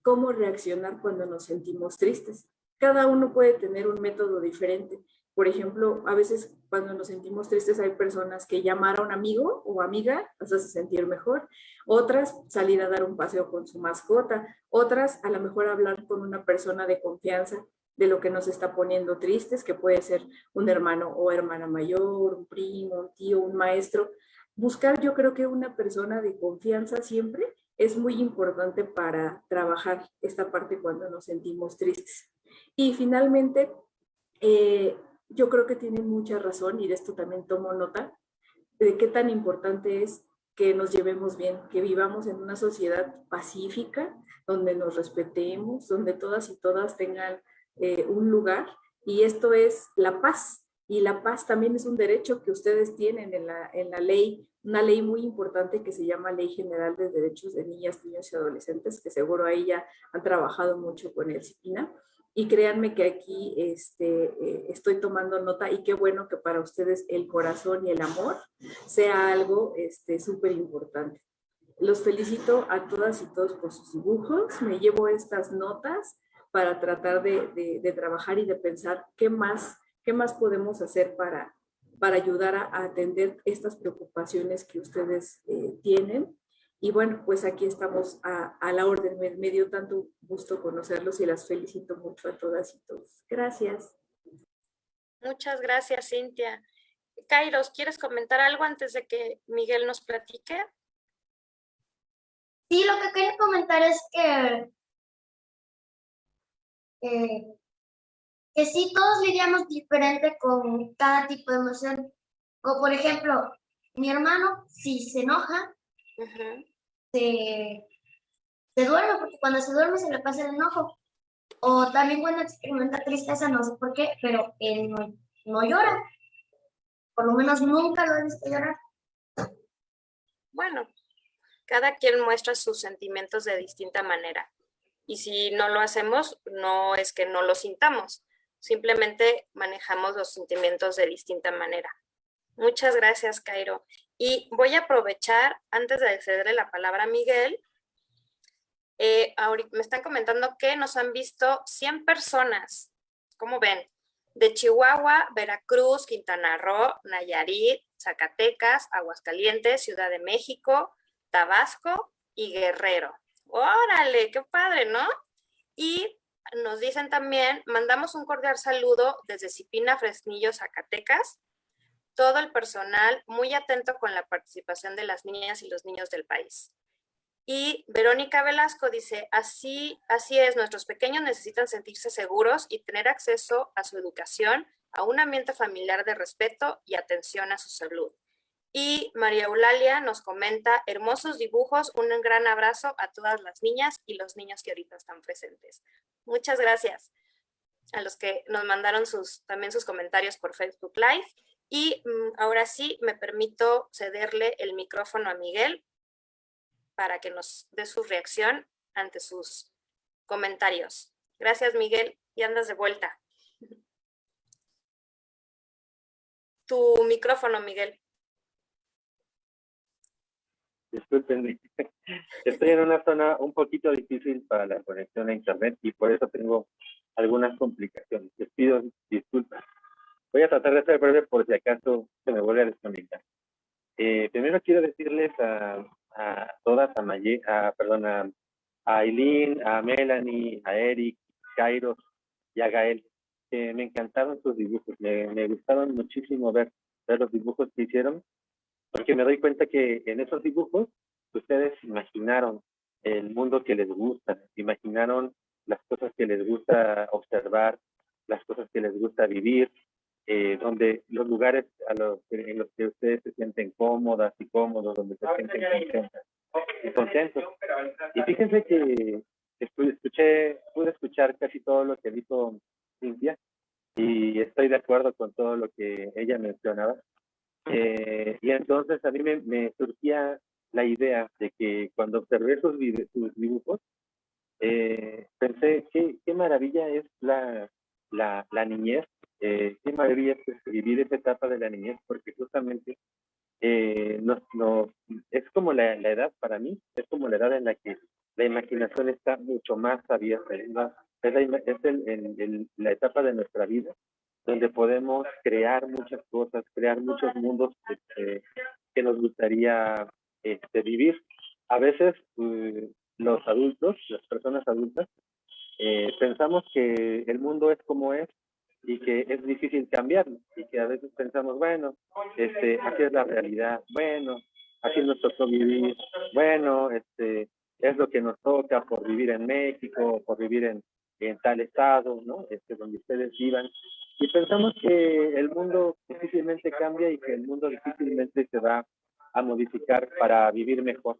cómo reaccionar cuando nos sentimos tristes. Cada uno puede tener un método diferente. Por ejemplo, a veces cuando nos sentimos tristes hay personas que llamar a un amigo o amiga nos hace sentir mejor. Otras salir a dar un paseo con su mascota. Otras a lo mejor hablar con una persona de confianza de lo que nos está poniendo tristes, que puede ser un hermano o hermana mayor, un primo, un tío, un maestro. Buscar yo creo que una persona de confianza siempre es muy importante para trabajar esta parte cuando nos sentimos tristes. Y finalmente, eh, yo creo que tienen mucha razón y de esto también tomo nota, de qué tan importante es que nos llevemos bien, que vivamos en una sociedad pacífica, donde nos respetemos, donde todas y todas tengan eh, un lugar y esto es la paz. Y la paz también es un derecho que ustedes tienen en la, en la ley, una ley muy importante que se llama Ley General de Derechos de Niñas, Niños y Adolescentes, que seguro ahí ya han trabajado mucho con el CIPINA. Y créanme que aquí este, eh, estoy tomando nota y qué bueno que para ustedes el corazón y el amor sea algo súper este, importante. Los felicito a todas y todos por sus dibujos. Me llevo estas notas para tratar de, trabajar y de pensar qué más, qué más podemos hacer para, para ayudar a, atender estas preocupaciones que ustedes eh, tienen. Y bueno, pues aquí estamos a, a, la orden. Me, dio tanto gusto conocerlos y las felicito mucho a todas y todos. Gracias. Muchas gracias, Cintia. Kairos, ¿quieres comentar algo antes de que Miguel nos platique? Sí, lo que quería comentar es que eh, que sí todos lidiamos diferente con cada tipo de emoción. O por ejemplo, mi hermano, si se enoja, se, se, duerme, porque cuando se duerme se le pasa el enojo. O también cuando experimenta tristeza, no sé por qué, pero él no, no llora. Por lo menos nunca lo he visto llorar. Bueno, cada quien muestra sus sentimientos de distinta manera. Y si no lo hacemos, no es que no lo sintamos, simplemente manejamos los sentimientos de distinta manera. Muchas gracias, Cairo. Y voy a aprovechar, antes de cederle la palabra a Miguel, eh, me están comentando que nos han visto 100 personas, ¿cómo ven? De Chihuahua, Veracruz, Quintana Roo, Nayarit, Zacatecas, Aguascalientes, Ciudad de México, Tabasco y Guerrero. Órale, qué padre, ¿no? Y nos dicen también, mandamos un cordial saludo desde Cipina, Fresnillo, Zacatecas, todo el personal muy atento con la participación de las niñas y los niños del país. Y Verónica Velasco dice, así, así es, nuestros pequeños necesitan sentirse seguros y tener acceso a su educación, a un ambiente familiar de respeto y atención a su salud. Y María Eulalia nos comenta, hermosos dibujos, un gran abrazo a todas las niñas y los niños que ahorita están presentes. Muchas gracias a los que nos mandaron también sus comentarios por Facebook Live. Y mm, ahora sí, me permito cederle el micrófono a Miguel para que nos dé su reacción ante sus comentarios. Gracias, Miguel, y andas de vuelta. Tu micrófono, Miguel. Disculpen, estoy en una zona un poquito difícil para la conexión a internet y por eso tengo algunas complicaciones. Les pido disculpas. Voy a tratar de ser breve por si acaso se me vuelve a desconectar. Eh, primero quiero decirles a, todas, a, Maye, a, perdón, a, Aileen, a Melanie, a Eric, Kairos y a Gael, que me encantaron sus dibujos. Me, me gustaron muchísimo ver, ver los dibujos que hicieron porque me doy cuenta que en esos dibujos ustedes imaginaron el mundo que les gusta, imaginaron las cosas que les gusta observar, las cosas que les gusta vivir, eh, donde los lugares a los, en los que ustedes se sienten cómodas y cómodos, donde se sienten contentas y contentos. Y fíjense que escuché, pude escuchar casi todo lo que dijo Cintia y estoy de acuerdo con todo lo que ella mencionaba. Eh, y entonces a mí me, surgía la idea de que cuando observé sus, dibujos, eh, pensé, qué, qué maravilla es la, la, la niñez, eh, qué maravilla es pues, vivir esa etapa de la niñez, porque justamente nos, nos, es como la, la, edad para mí, es como la edad en la que la imaginación está mucho más abierta, es, la, es, el, la etapa de nuestra vida donde podemos crear muchas cosas, crear muchos mundos que, que nos gustaría este, vivir. A veces mm, los adultos, las personas adultas, eh, pensamos que el mundo es como es y que es difícil cambiarlo y que a veces pensamos, bueno, este, así es la realidad, bueno, así nos tocó vivir, bueno, este, es lo que nos toca por vivir en México, por vivir en, en tal estado, ¿no? Este, donde ustedes vivan. Y pensamos que el mundo difícilmente cambia y que el mundo difícilmente se va a modificar para vivir mejor.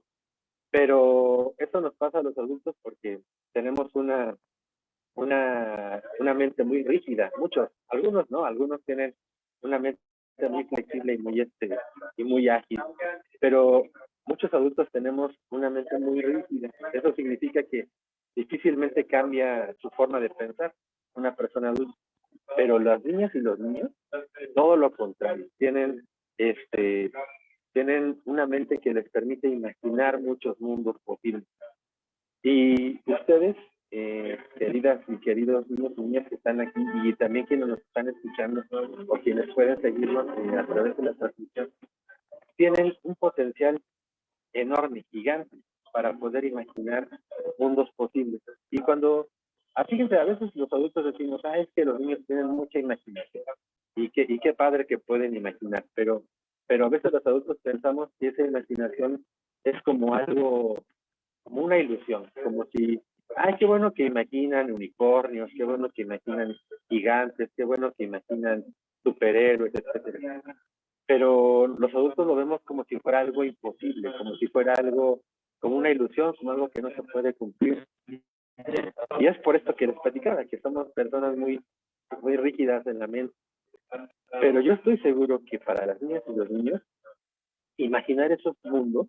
Pero eso nos pasa a los adultos porque tenemos una, una, una mente muy rígida, muchos, algunos no, algunos tienen una mente muy flexible y muy, este, y muy ágil, pero muchos adultos tenemos una mente muy rígida. Eso significa que difícilmente cambia su forma de pensar una persona adulta. Pero las niñas y los niños, todo lo contrario, tienen este tienen una mente que les permite imaginar muchos mundos posibles. Y ustedes, eh, queridas y queridos niños y niñas que están aquí y también quienes nos están escuchando o quienes pueden seguirnos eh, a través de la transmisión, tienen un potencial enorme, gigante, para poder imaginar mundos posibles. Y cuando, fíjense, a veces los adultos decimos, ah, es que los niños tienen mucha imaginación. Y, que, y qué padre que pueden imaginar, pero pero a veces los adultos pensamos que esa imaginación es como algo, como una ilusión, como si, ay, qué bueno que imaginan unicornios, qué bueno que imaginan gigantes, qué bueno que imaginan superhéroes, etcétera. Pero los adultos lo vemos como si fuera algo imposible, como si fuera algo, como una ilusión, como algo que no se puede cumplir. Y es por esto que les platicaba, que somos personas muy, muy rígidas en la mente. Pero yo estoy seguro que para las niñas y los niños, imaginar esos mundos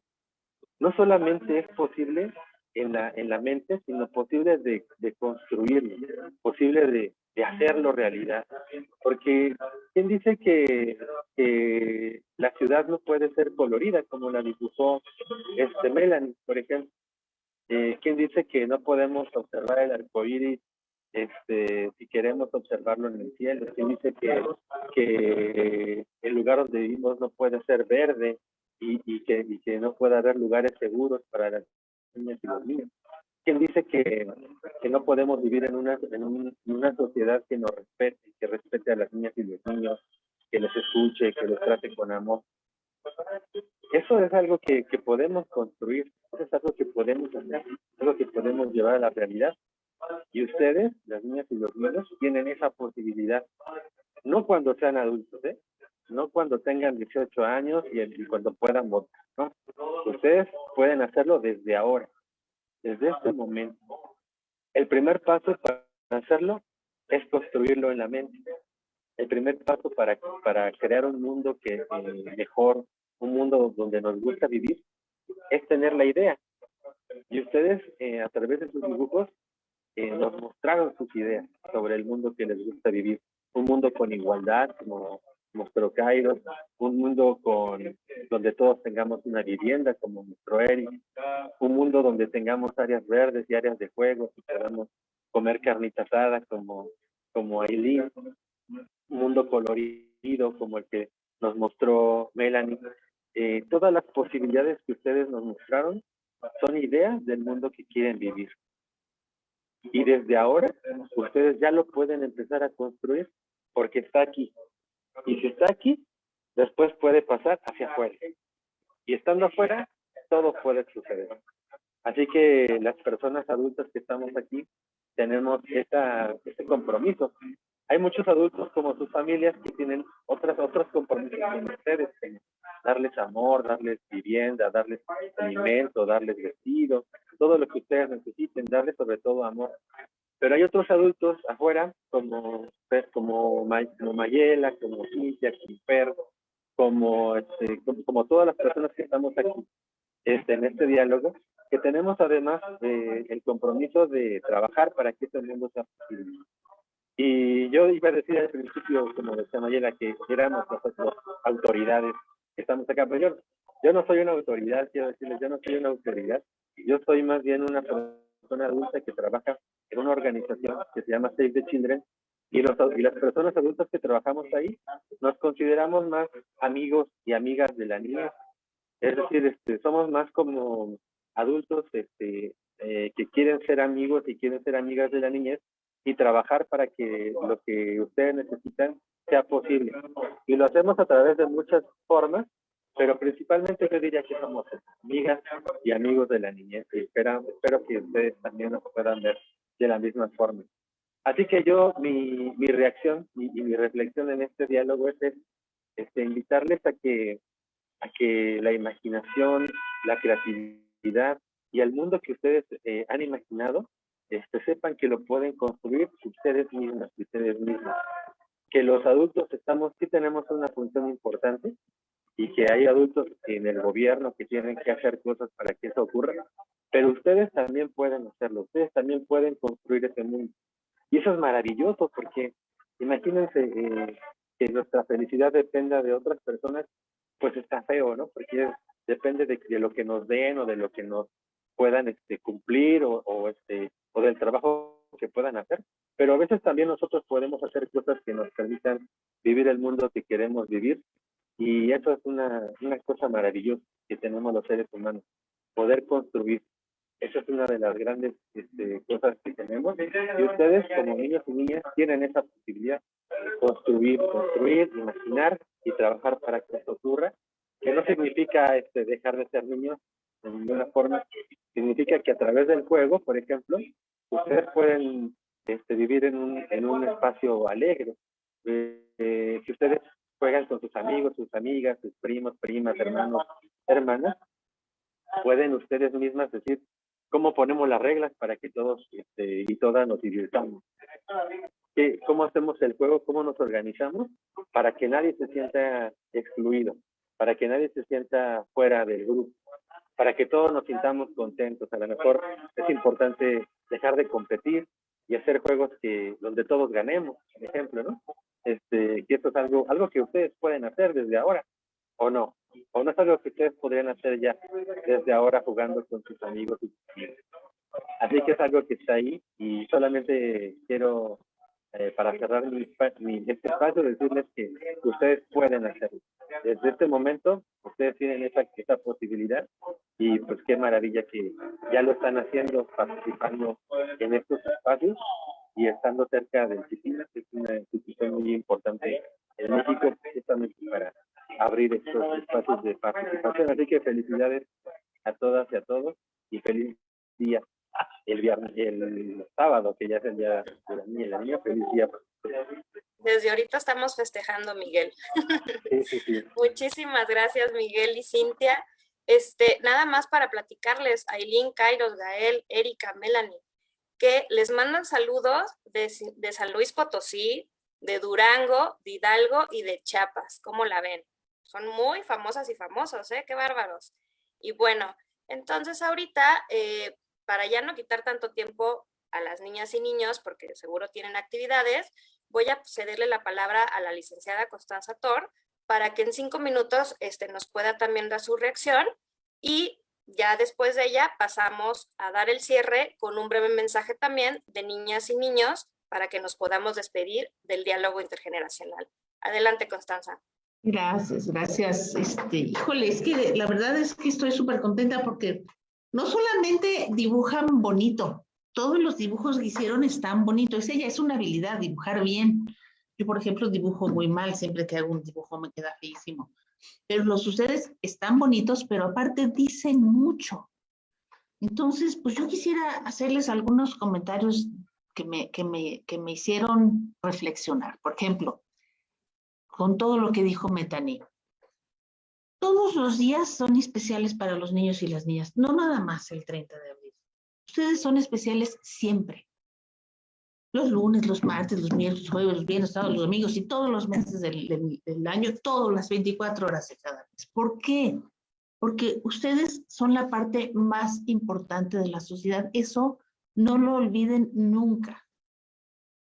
no solamente es posible en la, en la mente, sino posible de, de construirlo, posible de, de, hacerlo realidad. Porque, ¿quién dice que, que, la ciudad no puede ser colorida como la dibujó este Melanie, por ejemplo? Eh, ¿Quién dice que no podemos observar el arco iris este, si queremos observarlo en el cielo. Se dice que, que el lugar donde vivimos no puede ser verde y, y, que, y que no puede haber lugares seguros para las niñas y los niños. ¿Quién dice que, que no podemos vivir en una, en, una sociedad que nos respete, que respete a las niñas y los niños, que les escuche, que los trate con amor? Eso es algo que, que podemos construir, eso es algo que podemos hacer, algo que podemos llevar a la realidad. Y ustedes, las niñas y los niños, tienen esa posibilidad. No cuando sean adultos, ¿eh? No cuando tengan 18 años y, cuando puedan votar, ¿no? Ustedes pueden hacerlo desde ahora, desde este momento. El primer paso para hacerlo es construirlo en la mente. El primer paso para, para crear un mundo que eh, mejor, un mundo donde nos gusta vivir, es tener la idea. Y ustedes, eh, a través de sus dibujos, eh, nos mostraron sus ideas sobre el mundo que les gusta vivir. Un mundo con igualdad, como mostró Cairo, un mundo con, donde todos tengamos una vivienda, como mostró Eric, un mundo donde tengamos áreas verdes y áreas de juego, y podamos comer carnita asada, como, como Aileen, mundo colorido, como el que nos mostró Melanie. Eh, todas las posibilidades que ustedes nos mostraron son ideas del mundo que quieren vivir. Y desde ahora, ustedes ya lo pueden empezar a construir porque está aquí. Y si está aquí, después puede pasar hacia afuera. Y estando afuera, todo puede suceder. Así que las personas adultas que estamos aquí tenemos esta, este compromiso. Hay muchos adultos como sus familias que tienen otras, otros compromisos con ustedes, darles amor, darles vivienda, darles alimento, darles vestido, todo lo que ustedes necesiten, darles sobre todo amor. Pero hay otros adultos afuera, como, como, Mayela, como Cintia, como Per, como, este, como, todas las personas que estamos aquí este, en este diálogo, que tenemos además el compromiso de trabajar para que este mundo sea posible. Y yo iba a decir al principio, como decía Mayela, que éramos nosotros autoridades que estamos acá, pero yo, yo no soy una autoridad, quiero decirles, yo no soy una autoridad, yo soy más bien una persona adulta que trabaja en una organización que se llama Save the Children Y, los, y las personas adultas que trabajamos ahí nos consideramos más amigos y amigas de la niña. Es decir, este, somos más como adultos este, eh, que quieren ser amigos y quieren ser amigas de la niñez y trabajar para que lo que ustedes necesitan sea posible. Y lo hacemos a través de muchas formas, pero principalmente yo diría que somos amigas y amigos de la niñez y espero, espero que ustedes también nos puedan ver de la misma forma. Así que yo, mi, mi reacción y, mi reflexión en este diálogo es, este, invitarles a que, a que la imaginación, la creatividad y el mundo que ustedes eh, han imaginado, este, sepan que lo pueden construir ustedes mismos, ustedes mismos. Que los adultos estamos, sí tenemos una función importante, y que hay adultos en el gobierno que tienen que hacer cosas para que eso ocurra, pero ustedes también pueden hacerlo, ustedes también pueden construir ese mundo. Y eso es maravilloso porque imagínense eh, que nuestra felicidad dependa de otras personas, pues está feo, ¿no? Porque depende de, de, lo que nos den o de lo que nos puedan este, cumplir o, o, este, o del trabajo que puedan hacer. Pero a veces también nosotros podemos hacer cosas que nos permitan vivir el mundo que queremos vivir y eso es una, una cosa maravillosa que tenemos los seres humanos, poder construir. Eso es una de las grandes este, cosas que tenemos. Y ustedes, como niños y niñas, tienen esa posibilidad de construir, construir, imaginar y trabajar para que eso ocurra. Que no significa este, dejar de ser niños de ninguna forma. Significa que a través del juego, por ejemplo, ustedes pueden este, vivir en un, en un espacio alegre. Eh, si ustedes juegan con sus amigos, sus amigas, sus primos, primas, hermanos, hermanas, pueden ustedes mismas decir cómo ponemos las reglas para que todos este, y todas nos divirtamos. ¿Cómo hacemos el juego? ¿Cómo nos organizamos? Para que nadie se sienta excluido, para que nadie se sienta fuera del grupo, para que todos nos sintamos contentos. A lo mejor es importante dejar de competir y hacer juegos que donde todos ganemos, por ejemplo, ¿no? este, que esto es algo, algo que ustedes pueden hacer desde ahora, o no, o no es algo que ustedes podrían hacer ya desde ahora jugando con sus amigos Así que es algo que está ahí y solamente quiero, eh, para cerrar mi, este espacio, decirles que ustedes pueden hacerlo. Desde este momento, ustedes tienen esa, esa posibilidad y pues qué maravilla que ya lo están haciendo, participando en estos espacios y estando cerca del CIPINA, que es una institución muy importante en México, justamente para abrir estos espacios de participación. Así que felicidades a todas y a todos y feliz día el viernes, el sábado, que ya es el día de la niña la niña, feliz día. Desde ahorita estamos festejando, Miguel. Sí, sí, sí. Muchísimas gracias, Miguel y Cintia. Este, nada más para platicarles, Aileen, Kairos, Gael, Erika, Melanie, que les mandan saludos de, de, San Luis Potosí, de Durango, de Hidalgo y de Chiapas. ¿Cómo la ven? Son muy famosas y famosos, ¿eh? ¡Qué bárbaros! Y bueno, entonces ahorita, eh, para ya no quitar tanto tiempo a las niñas y niños, porque seguro tienen actividades, voy a cederle la palabra a la licenciada Constanza Tor para que en cinco minutos este, nos pueda también dar su reacción y ya después de ella pasamos a dar el cierre con un breve mensaje también de niñas y niños para que nos podamos despedir del diálogo intergeneracional. Adelante, Constanza. Gracias, gracias. Este, híjole, es que la verdad es que estoy súper contenta porque no solamente dibujan bonito, todos los dibujos que hicieron están bonitos. Ella es una habilidad, dibujar bien. Yo, por ejemplo, dibujo muy mal, siempre que hago un dibujo me queda feísimo. Pero los ustedes están bonitos, pero aparte dicen mucho. Entonces, pues yo quisiera hacerles algunos comentarios que me, que me, que me hicieron reflexionar. Por ejemplo, con todo lo que dijo Metani. Todos los días son especiales para los niños y las niñas, no nada más el 30 de abril. Ustedes son especiales siempre los lunes, los martes, los miércoles, los jueves, los viernes, todos los domingos y todos los meses del, del, año, todas las 24 horas de cada mes. ¿Por qué? Porque ustedes son la parte más importante de la sociedad. Eso no lo olviden nunca.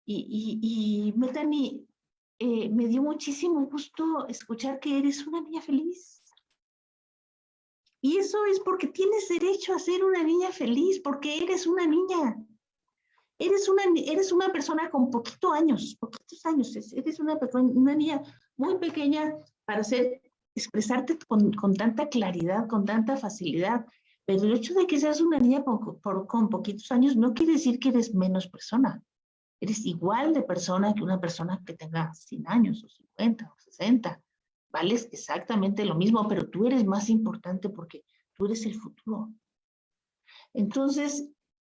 Y, y, y Metani, eh, me dio muchísimo gusto escuchar que eres una niña feliz. Y eso es porque tienes derecho a ser una niña feliz, porque eres una niña. Eres una, eres una persona con poquitos años, poquitos años, eres una, una niña muy pequeña para hacer, expresarte con, con tanta claridad, con tanta facilidad. Pero el hecho de que seas una niña con, con poquitos años no quiere decir que eres menos persona. Eres igual de persona que una persona que tenga 100 años o 50 o 60. Vales exactamente lo mismo, pero tú eres más importante porque tú eres el futuro. Entonces,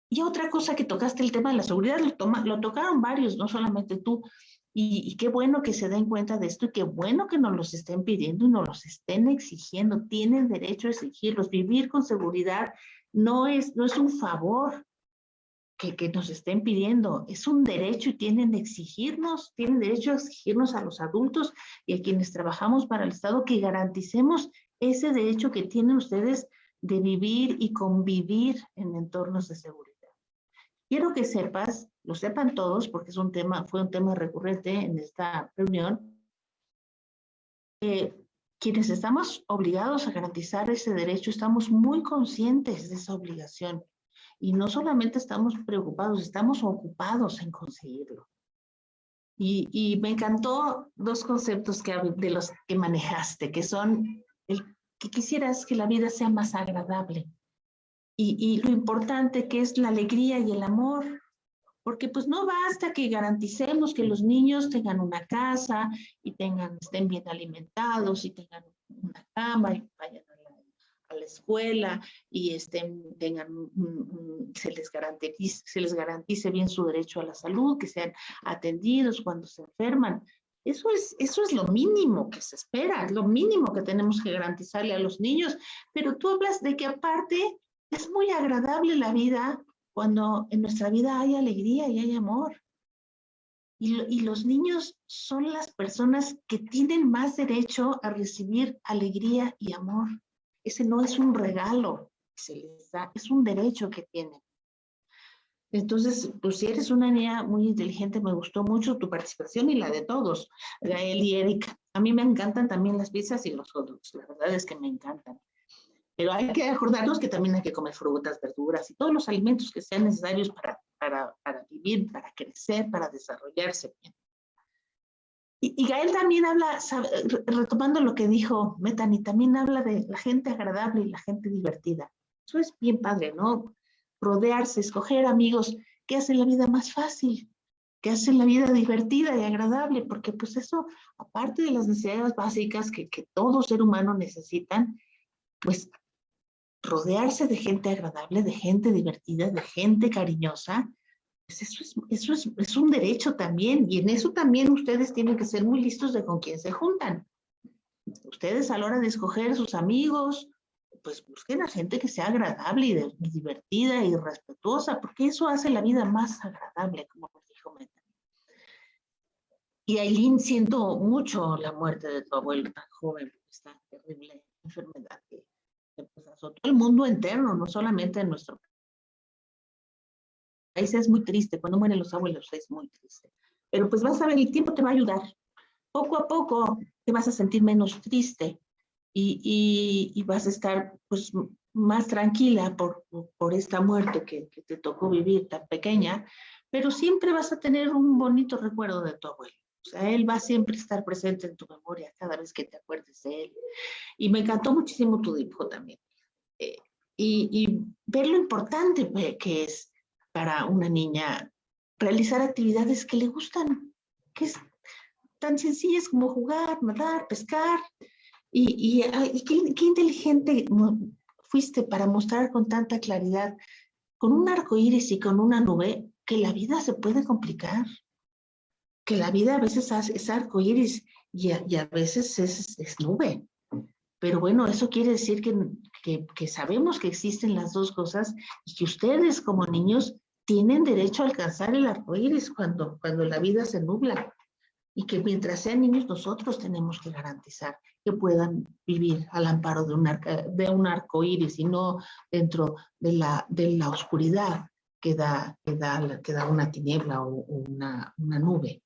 y otra cosa que tocaste, el tema de la seguridad, lo, toma, lo tocaron varios, no solamente tú. Y, y, qué bueno que se den cuenta de esto y qué bueno que nos los estén pidiendo y nos los estén exigiendo. Tienen derecho a exigirlos. Vivir con seguridad no es, no es un favor, que, nos estén pidiendo. Es un derecho y tienen de exigirnos, tienen derecho a exigirnos a los adultos y a quienes trabajamos para el Estado que garanticemos ese derecho que tienen ustedes de vivir y convivir en entornos de seguridad. Quiero que sepas, lo sepan todos, porque es un tema, fue un tema recurrente en esta reunión, que quienes estamos obligados a garantizar ese derecho, estamos muy conscientes de esa obligación y no solamente estamos preocupados, estamos ocupados en conseguirlo. Y, y me encantó dos conceptos que, de los que manejaste, que son el que quisieras que la vida sea más agradable y, y lo importante que es la alegría y el amor, porque pues no basta que garanticemos que los niños tengan una casa y tengan, estén bien alimentados y tengan una cama y vayan a la escuela y estén, tengan, se, les garantice, se les garantice bien su derecho a la salud, que sean atendidos cuando se enferman. Eso es, eso es lo mínimo que se espera, es lo mínimo que tenemos que garantizarle a los niños. Pero tú hablas de que aparte es muy agradable la vida cuando en nuestra vida hay alegría y hay amor. Y, los niños son las personas que tienen más derecho a recibir alegría y amor. Ese no es un regalo que se les da, es un derecho que tienen. Entonces, pues si eres una niña muy inteligente, me gustó mucho tu participación y la de todos, Gael y Erika. A mí me encantan también las pizzas y los hot dogs, la verdad es que me encantan. Pero hay que acordarnos que también hay que comer frutas, verduras y todos los alimentos que sean necesarios para, para, para vivir, para crecer, para desarrollarse bien. Y, Gael también habla, retomando lo que dijo Metani, también habla de la gente agradable y la gente divertida. Eso es bien padre, ¿no? Rodearse, escoger amigos que hacen la vida más fácil, que hacen la vida divertida y agradable, porque pues eso, aparte de las necesidades básicas que, todo ser humano necesitan, pues rodearse de gente agradable, de gente divertida, de gente cariñosa, pues eso, es, eso es, es, un derecho también, y en eso también ustedes tienen que ser muy listos de con quién se juntan. Ustedes a la hora de escoger sus amigos, pues busquen a gente que sea agradable y, de, y divertida y respetuosa, porque eso hace la vida más agradable, como dijo Meta. Y Aileen, siento mucho la muerte de tu abuelo tan joven, esta terrible enfermedad que, que pues, azotó el mundo entero, no solamente en nuestro país es muy triste, cuando mueren los abuelos es muy triste. Pero pues vas a ver, el tiempo te va a ayudar. Poco a poco te vas a sentir menos triste y, y, y vas a estar pues más tranquila por, por esta muerte que, que, te tocó vivir tan pequeña, pero siempre vas a tener un bonito recuerdo de tu abuelo. O sea, él va a siempre estar presente en tu memoria cada vez que te acuerdes de él. Y me encantó muchísimo tu dibujo también. Eh, y, y ver lo importante que es para una niña realizar actividades que le gustan, que es tan sencillas como jugar, nadar, pescar. Y, y, qué, qué, inteligente fuiste para mostrar con tanta claridad, con un arco iris y con una nube, que la vida se puede complicar. Que la vida a veces es arco iris y a, y a veces es, es, nube. Pero bueno, eso quiere decir que, que, que sabemos que existen las dos cosas y que ustedes como niños tienen derecho a alcanzar el arco iris cuando, cuando la vida se nubla. Y que mientras sean niños, nosotros tenemos que garantizar que puedan vivir al amparo de un, arca, de un arco iris y no dentro de la, de la oscuridad que da, que da, que da una tiniebla o, una, una, nube.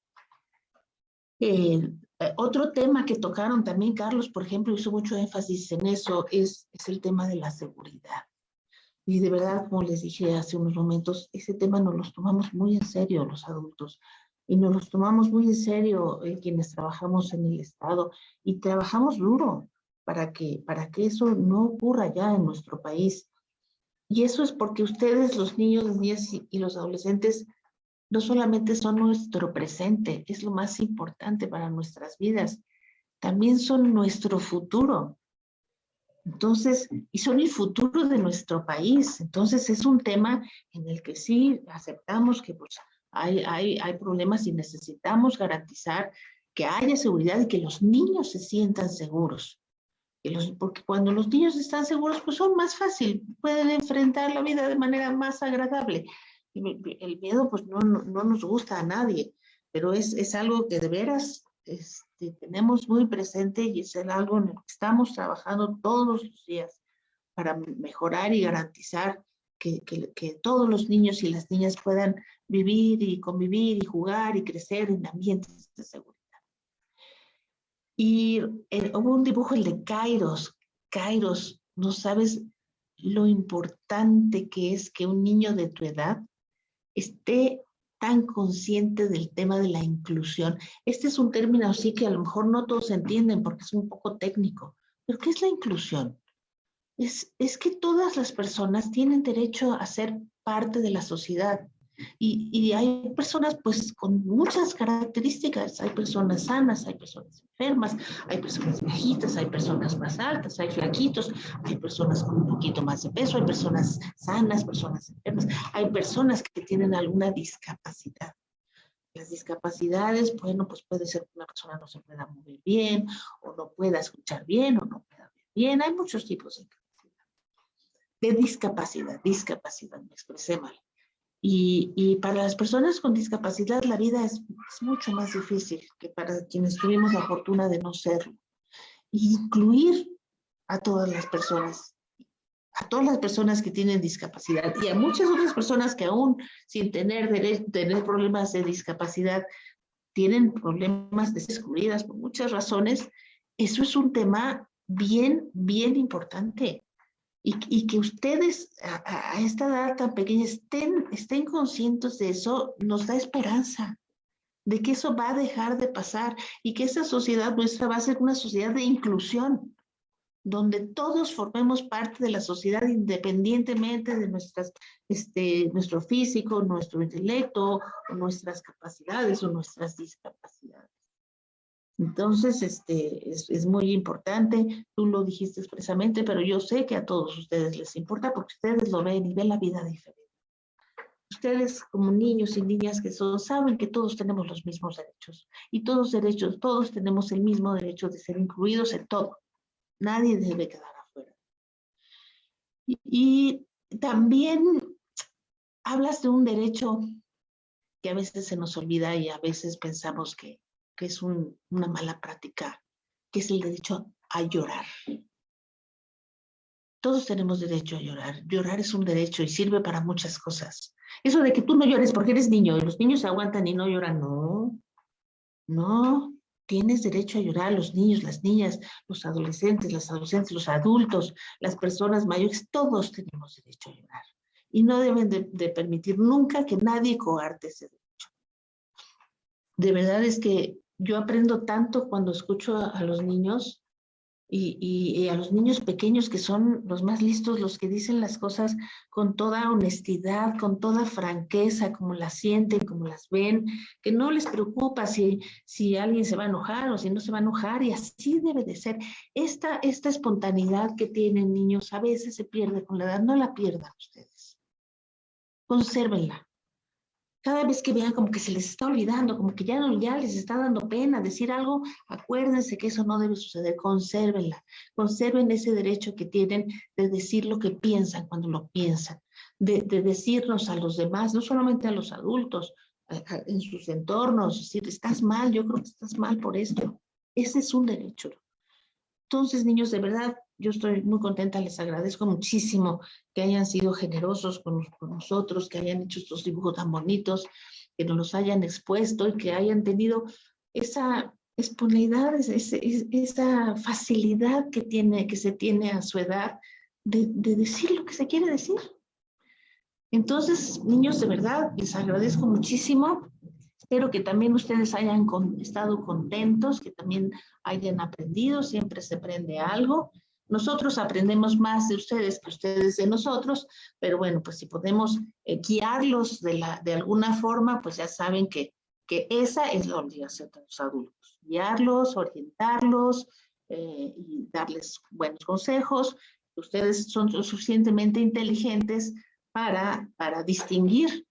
Eh, otro tema que tocaron también, Carlos, por ejemplo, hizo mucho énfasis en eso, es, es el tema de la seguridad Y de verdad, como les dije hace unos momentos, ese tema nos los tomamos muy en serio los adultos y nos los tomamos muy en serio eh, quienes trabajamos en el Estado y trabajamos duro para que, para que eso no ocurra ya en nuestro país. Y eso es porque ustedes, los niños, las niñas y los adolescentes, no solamente son nuestro presente, es lo más importante para nuestras vidas, también son nuestro futuro. Entonces, y son el futuro de nuestro país. Entonces, es un tema en el que sí aceptamos que pues, hay, hay, hay problemas y necesitamos garantizar que haya seguridad y que los niños se sientan seguros. los, porque cuando los niños están seguros, pues son más fácil, pueden enfrentar la vida de manera más agradable. El miedo, pues no, no, nos gusta a nadie, pero es, es algo que de veras tenemos muy presente y es algo en el que estamos trabajando todos los días para mejorar y garantizar que, que, todos los niños y las niñas puedan vivir y convivir y jugar y crecer en ambientes de seguridad. Y eh, hubo un dibujo, el de Kairos. Kairos, no sabes lo importante que es que un niño de tu edad esté tan consciente del tema de la inclusión. Este es un término así que a lo mejor no todos entienden porque es un poco técnico, pero ¿qué es la inclusión? es, que todas las personas tienen derecho a ser parte de la sociedad. Y, hay personas pues con muchas características, hay personas sanas, hay personas enfermas, hay personas viejitas, hay personas más altas, hay flaquitos, hay personas con un poquito más de peso, hay personas sanas, personas enfermas, hay personas que tienen alguna discapacidad. Las discapacidades, bueno, pues puede ser que una persona no se pueda mover bien, o no pueda escuchar bien, o no pueda ver bien, hay muchos tipos de de discapacidad, discapacidad, me expresé mal. Y, para las personas con discapacidad la vida es, mucho más difícil que para quienes tuvimos la fortuna de no serlo. Incluir a todas las personas, a todas las personas que tienen discapacidad y a muchas otras personas que aún sin tener, problemas de discapacidad tienen problemas de excluidas por muchas razones, eso es un tema bien, bien importante y, que ustedes a, esta edad tan pequeña estén, estén conscientes de eso, nos da esperanza de que eso va a dejar de pasar y que esa sociedad nuestra va a ser una sociedad de inclusión, donde todos formemos parte de la sociedad independientemente de nuestras, este, nuestro físico, nuestro intelecto, nuestras capacidades o nuestras discapacidades. Entonces, este, es, muy importante, tú lo dijiste expresamente, pero yo sé que a todos ustedes les importa porque ustedes lo ven y ven la vida diferente. Ustedes como niños y niñas que son, saben que todos tenemos los mismos derechos y todos derechos, todos tenemos el mismo derecho de ser incluidos en todo. Nadie debe quedar afuera. y también hablas de un derecho que a veces se nos olvida y a veces pensamos que que es una mala práctica, que es el derecho a llorar. Todos tenemos derecho a llorar. Llorar es un derecho y sirve para muchas cosas. Eso de que tú no llores porque eres niño y los niños se aguantan y no lloran, no. No, tienes derecho a llorar, los niños, las niñas, los adolescentes, las adolescentes, los adultos, las personas mayores, todos tenemos derecho a llorar. Y no deben de, de permitir nunca que nadie coarte ese derecho. De verdad es que yo aprendo tanto cuando escucho a, los niños y, a los niños pequeños que son los más listos, los que dicen las cosas con toda honestidad, con toda franqueza, como las sienten, como las ven, que no les preocupa si, si alguien se va a enojar o si no se va a enojar y así debe de ser. Esta, esta espontaneidad que tienen niños a veces se pierde con la edad, no la pierdan ustedes. Consérvenla cada vez que vean como que se les está olvidando, como que ya, no, ya les está dando pena decir algo, acuérdense que eso no debe suceder, consérvenla, conserven ese derecho que tienen de decir lo que piensan cuando lo piensan, de, decirnos a los demás, no solamente a los adultos, en sus entornos, decir, estás mal, yo creo que estás mal por esto. Ese es un derecho. Entonces, niños, de verdad, yo estoy muy contenta, les agradezco muchísimo que hayan sido generosos con, nosotros, que hayan hecho estos dibujos tan bonitos, que nos los hayan expuesto y que hayan tenido esa espontaneidad, esa facilidad que, tiene, que se tiene a su edad de, decir lo que se quiere decir. Entonces, niños, de verdad, les agradezco muchísimo. Espero que también ustedes hayan estado contentos, que también hayan aprendido, siempre se aprende algo. Nosotros aprendemos más de ustedes que ustedes de nosotros, pero bueno, pues si podemos eh, guiarlos de, la, de alguna forma, pues ya saben que, que esa es la obligación de los adultos. Guiarlos, orientarlos eh, y darles buenos consejos. Ustedes son suficientemente inteligentes para, para distinguir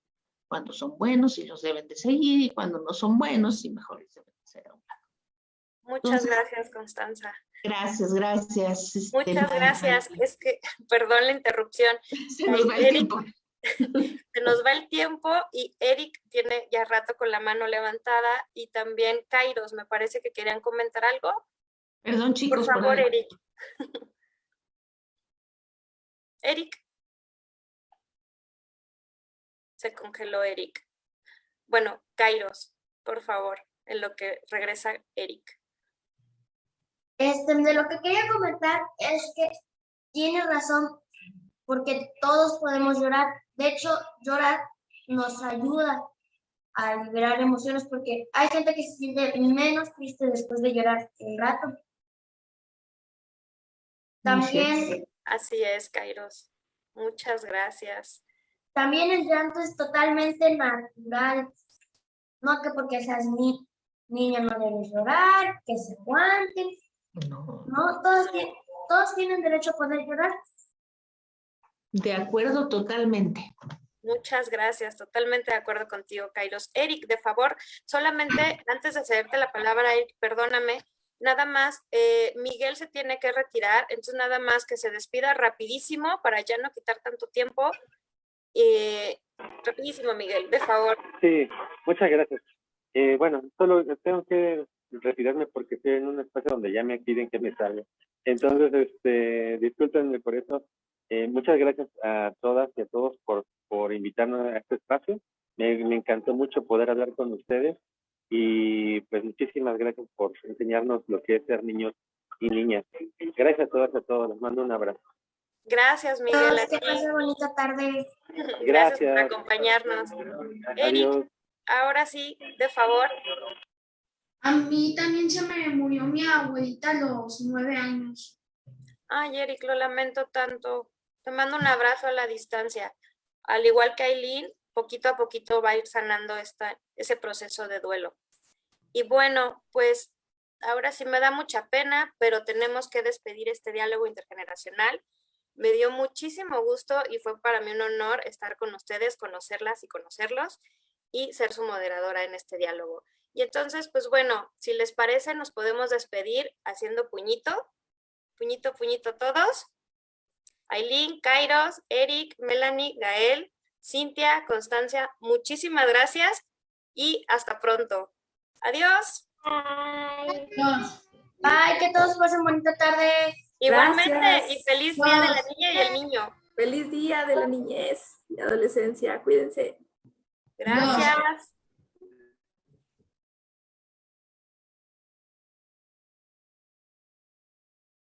cuando son buenos y los deben de seguir y cuando no son buenos y mejor les deben de ser a un lado. Muchas gracias, Constanza. Gracias, gracias. Este, Muchas gracias. Es que, perdón la interrupción. Se nos va el tiempo. Se nos va el tiempo y Eric tiene ya rato con la mano levantada y también Kairos, me parece que querían comentar algo. Perdón, chicos. Por favor, Eric. Eric. Se congeló Eric. Bueno, Kairos, por favor, en lo que regresa Eric. Este, de lo que quería comentar es que tiene razón, porque todos podemos llorar. De hecho, llorar nos ayuda a liberar emociones, porque hay gente que se siente menos triste después de llorar un rato. También... Así es, Kairos. Muchas gracias. También el llanto es totalmente natural. No que porque seas ni, niña no debes llorar, que se aguanten. No. No, todos, todos tienen derecho a poder llorar. De acuerdo totalmente. Muchas gracias, totalmente de acuerdo contigo, Kairos. Eric, de favor, solamente antes de cederte la palabra, Eric, perdóname, nada más, eh, Miguel se tiene que retirar, entonces nada más que se despida rapidísimo para ya no quitar tanto tiempo. Eh, rapidísimo, Miguel, de favor. Sí, muchas gracias. Eh, bueno, solo tengo que retirarme porque estoy en un espacio donde ya me piden que me salga. Entonces, este, discúlpenme por eso. Eh, muchas gracias a todas y a todos por, por invitarnos a este espacio. Me, me encantó mucho poder hablar con ustedes y pues muchísimas gracias por enseñarnos lo que es ser niños y niñas. Gracias a todas y a todos. Les mando un abrazo. Gracias, Miguel. Que pase bonita tarde. Gracias. gracias por acompañarnos. Eric, ahora sí, de favor, a mí también se me murió mi abuelita a los nueve años. Ay, Eric, lo lamento tanto. Te mando un abrazo a la distancia. Al igual que Aileen, poquito a poquito va a ir sanando esta, ese proceso de duelo. Y bueno, pues ahora sí me da mucha pena, pero tenemos que despedir este diálogo intergeneracional. Me dio muchísimo gusto y fue para mí un honor estar con ustedes, conocerlas y conocerlos y ser su moderadora en este diálogo. Y entonces, pues bueno, si les parece, nos podemos despedir haciendo puñito. Puñito, puñito todos. Aileen, Kairos, Eric, Melanie, Gael, Cintia, Constancia, muchísimas gracias y hasta pronto. Adiós. Bye. Bye, que todos pasen bonita tarde. Igualmente, y feliz día de la niña y el niño. Feliz día de la niñez y adolescencia. Cuídense. Gracias.